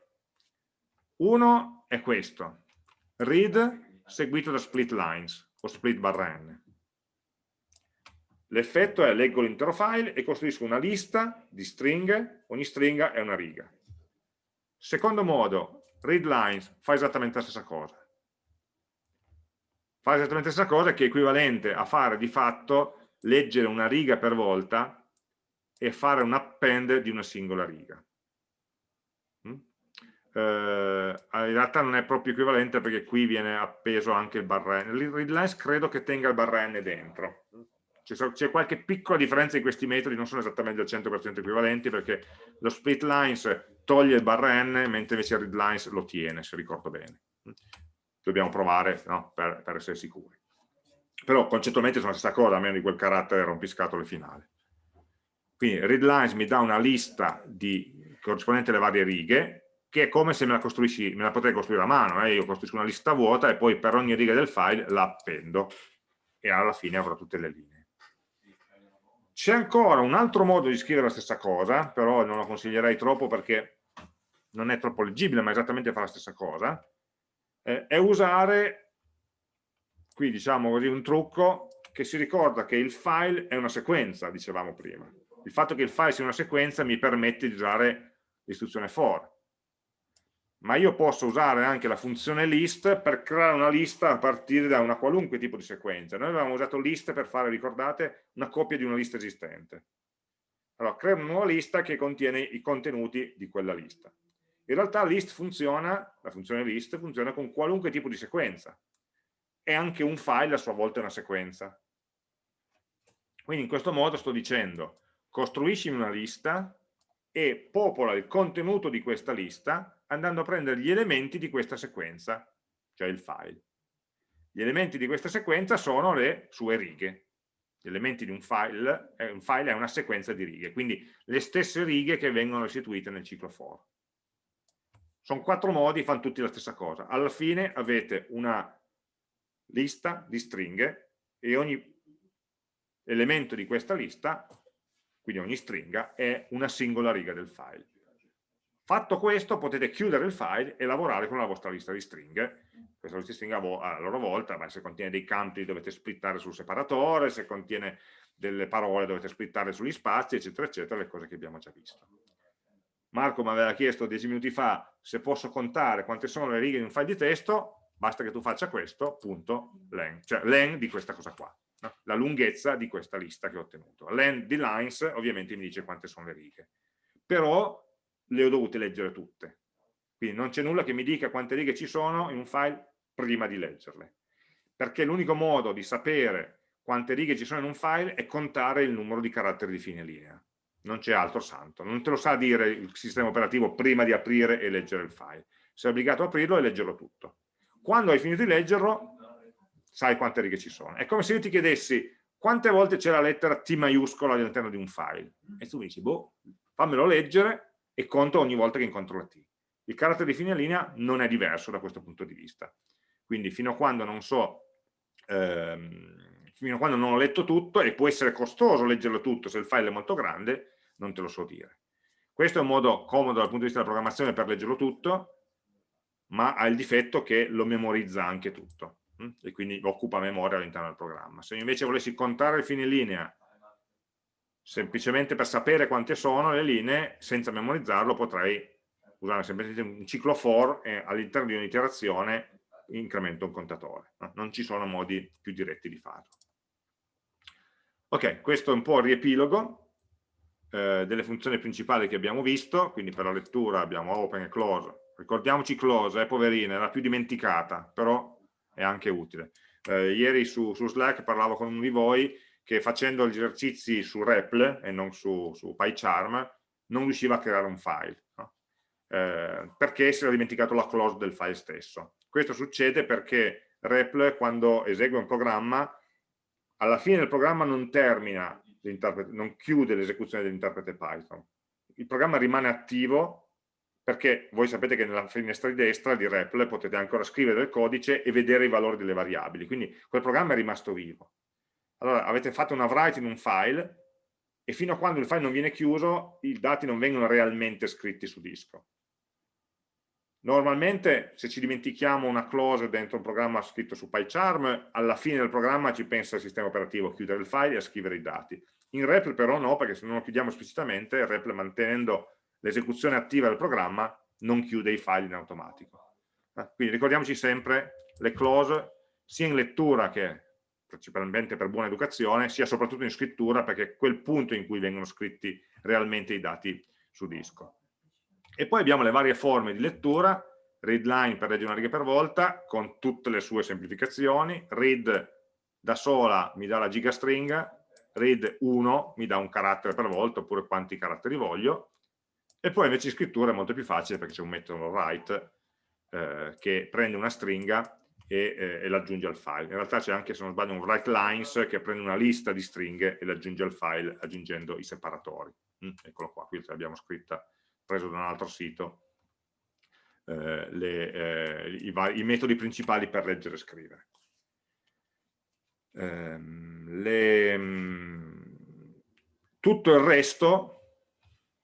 Uno è questo, read seguito da split lines o split barra n. L'effetto è leggo l'intero file e costruisco una lista di stringhe, ogni stringa è una riga. Secondo modo, read lines fa esattamente la stessa cosa. Fa esattamente la stessa cosa che è equivalente a fare di fatto leggere una riga per volta e fare un append di una singola riga. Mm? Eh, in realtà non è proprio equivalente perché qui viene appeso anche il barra n. Il readlines credo che tenga il barra n dentro. C'è qualche piccola differenza in questi metodi, non sono esattamente al 100% equivalenti perché lo split lines toglie il barra n mentre invece il readlines lo tiene, se ricordo bene. Dobbiamo provare no? per, per essere sicuri però concettualmente sono la stessa cosa, a meno di quel carattere rompiscatole finale. Quindi readlines mi dà una lista di, corrispondente alle varie righe, che è come se me la, me la potrei costruire a mano, eh? io costruisco una lista vuota e poi per ogni riga del file la appendo e alla fine avrò tutte le linee. C'è ancora un altro modo di scrivere la stessa cosa, però non lo consiglierei troppo perché non è troppo leggibile, ma esattamente fa la stessa cosa, eh, è usare qui diciamo così un trucco che si ricorda che il file è una sequenza, dicevamo prima. Il fatto che il file sia una sequenza mi permette di usare l'istruzione for. Ma io posso usare anche la funzione list per creare una lista a partire da una qualunque tipo di sequenza. Noi avevamo usato list per fare, ricordate, una copia di una lista esistente. Allora, creo una nuova lista che contiene i contenuti di quella lista. In realtà list funziona, la funzione list funziona con qualunque tipo di sequenza e anche un file a sua volta è una sequenza. Quindi in questo modo sto dicendo costruisci una lista e popola il contenuto di questa lista andando a prendere gli elementi di questa sequenza, cioè il file. Gli elementi di questa sequenza sono le sue righe. Gli elementi di un file, eh, un file è una sequenza di righe, quindi le stesse righe che vengono restituite nel ciclo for. Sono quattro modi, fanno tutti la stessa cosa. Alla fine avete una lista di stringhe e ogni elemento di questa lista, quindi ogni stringa, è una singola riga del file. Fatto questo potete chiudere il file e lavorare con la vostra lista di stringhe. Questa lista di stringhe a loro volta, ma se contiene dei campi dovete splittare sul separatore, se contiene delle parole dovete splittare sugli spazi, eccetera, eccetera, le cose che abbiamo già visto. Marco mi aveva chiesto dieci minuti fa se posso contare quante sono le righe in un file di testo, basta che tu faccia questo, punto, len, cioè len di questa cosa qua, no? la lunghezza di questa lista che ho ottenuto. Len di lines ovviamente mi dice quante sono le righe, però le ho dovute leggere tutte, quindi non c'è nulla che mi dica quante righe ci sono in un file prima di leggerle, perché l'unico modo di sapere quante righe ci sono in un file è contare il numero di caratteri di fine linea, non c'è altro santo, non te lo sa dire il sistema operativo prima di aprire e leggere il file, sei obbligato a aprirlo e leggerlo tutto quando hai finito di leggerlo sai quante righe ci sono. È come se io ti chiedessi quante volte c'è la lettera T maiuscola all'interno di un file e tu mi dici, boh, fammelo leggere e conto ogni volta che incontro la T. Il carattere di fine linea non è diverso da questo punto di vista. Quindi fino a quando non so, ehm, fino a quando non ho letto tutto, e può essere costoso leggerlo tutto se il file è molto grande, non te lo so dire. Questo è un modo comodo dal punto di vista della programmazione per leggerlo tutto, ma ha il difetto che lo memorizza anche tutto. mh? e quindi occupa memoria all'interno del programma. Se invece volessi contare le fine linea semplicemente per sapere quante sono le linee, senza memorizzarlo potrei usare semplicemente un ciclo for e all'interno di un'iterazione incremento un contatore. No? Non ci sono modi più diretti di farlo. Ok, questo è un po' il riepilogo eh, delle funzioni principali che abbiamo visto, quindi per la lettura abbiamo open e close. Ricordiamoci close, è eh, poverina, era più dimenticata, però è anche utile. Eh, ieri su, su, Slack parlavo con uno di voi che facendo gli esercizi su REPL e non su, su PyCharm non riusciva a creare un file, no? eh, perché si era dimenticato la close del file stesso. Questo succede perché REPL quando esegue un programma, alla fine del programma non termina, non chiude l'esecuzione dell'interprete Python. Il programma rimane attivo perché voi sapete che nella finestra di destra di REPL potete ancora scrivere del codice e vedere i valori delle variabili, quindi quel programma è rimasto vivo. Allora avete fatto una write in un file e fino a quando il file non viene chiuso i dati non vengono realmente scritti su disco. Normalmente se ci dimentichiamo una clause dentro un programma scritto su PyCharm, alla fine del programma ci pensa il sistema operativo a chiudere il file e a scrivere i dati. In REPL però no, perché se non lo chiudiamo esplicitamente, il REPL mantenendo l'esecuzione attiva del programma non chiude i file in automatico. Eh, quindi ricordiamoci sempre le clause sia in lettura che principalmente per buona educazione, sia soprattutto in scrittura perché è quel punto in cui vengono scritti realmente i dati su disco. E poi abbiamo le varie forme di lettura, readline per leggere una riga per volta, con tutte le sue semplificazioni, read da sola mi dà la gigastringa, read 1 mi dà un carattere per volta, oppure quanti caratteri voglio, e poi invece in scrittura è molto più facile perché c'è un metodo write eh, che prende una stringa e, eh, e l'aggiunge al file. In realtà c'è anche, se non sbaglio, un write lines che prende una lista di stringhe e l'aggiunge al file aggiungendo i separatori. Mm, eccolo qua, qui l'abbiamo scritta preso da un altro sito, eh, le, eh, i, i, metodi principali per leggere e scrivere. Ehm, le, mm, tutto il resto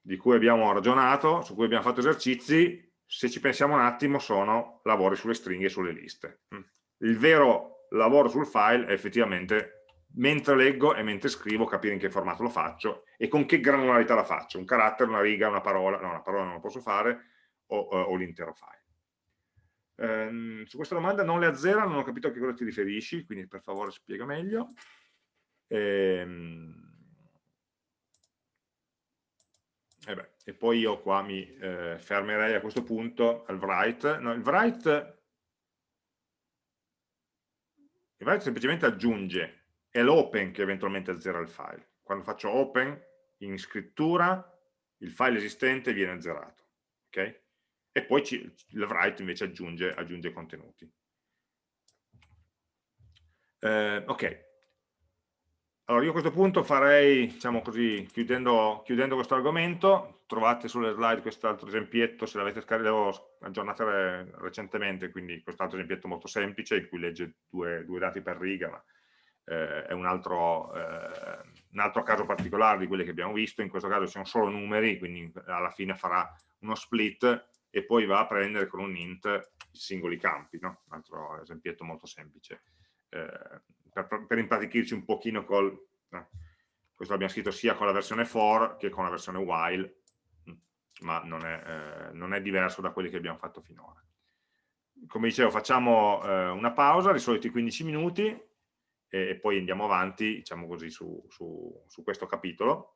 di cui abbiamo ragionato, su cui abbiamo fatto esercizi, se ci pensiamo un attimo sono lavori sulle stringhe e sulle liste. Mm. Il vero lavoro sul file è effettivamente mentre leggo e mentre scrivo capire in che formato lo faccio e con che granularità la faccio, un carattere, una riga, una parola, no una parola non lo posso fare, o, o l'intero file. Ehm, su questa domanda non le azzera, non ho capito a che cosa ti riferisci, quindi per favore spiega meglio. Ehm, e, beh, e, poi io qua mi eh, fermerei a questo punto al write. No, il write il write semplicemente aggiunge è l'open che eventualmente azzera il file. Quando faccio open in scrittura il file esistente viene azzerato. Okay? E poi ci, il write invece aggiunge, aggiunge contenuti. Eh, ok, allora io a questo punto farei, diciamo così, chiudendo, chiudendo questo argomento, trovate sulle slide quest'altro esempietto, se l'avete scaricato aggiornato recentemente, quindi quest'altro esempietto molto semplice in cui legge due, due dati per riga, ma eh, è un altro, eh, un altro, caso particolare di quelli che abbiamo visto, in questo caso sono solo numeri, quindi alla fine farà uno split e poi va a prendere con un int i singoli campi, no? un altro esempietto molto semplice, eh, per, per, impratichirci un pochino col... Questo l'abbiamo scritto sia con la versione for che con la versione while, ma non è, eh, non è diverso da quelli che abbiamo fatto finora. Come dicevo, facciamo eh, una pausa, di solito 15 minuti, e, poi andiamo avanti, diciamo così, su, su, su questo capitolo.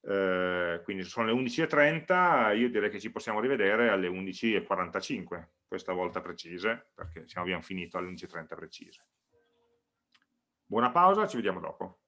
Eh, quindi sono le 11.30, io direi che ci possiamo rivedere alle 11.45, questa volta precise, perché abbiamo finito alle 11.30 precise. Buona pausa, ci vediamo dopo.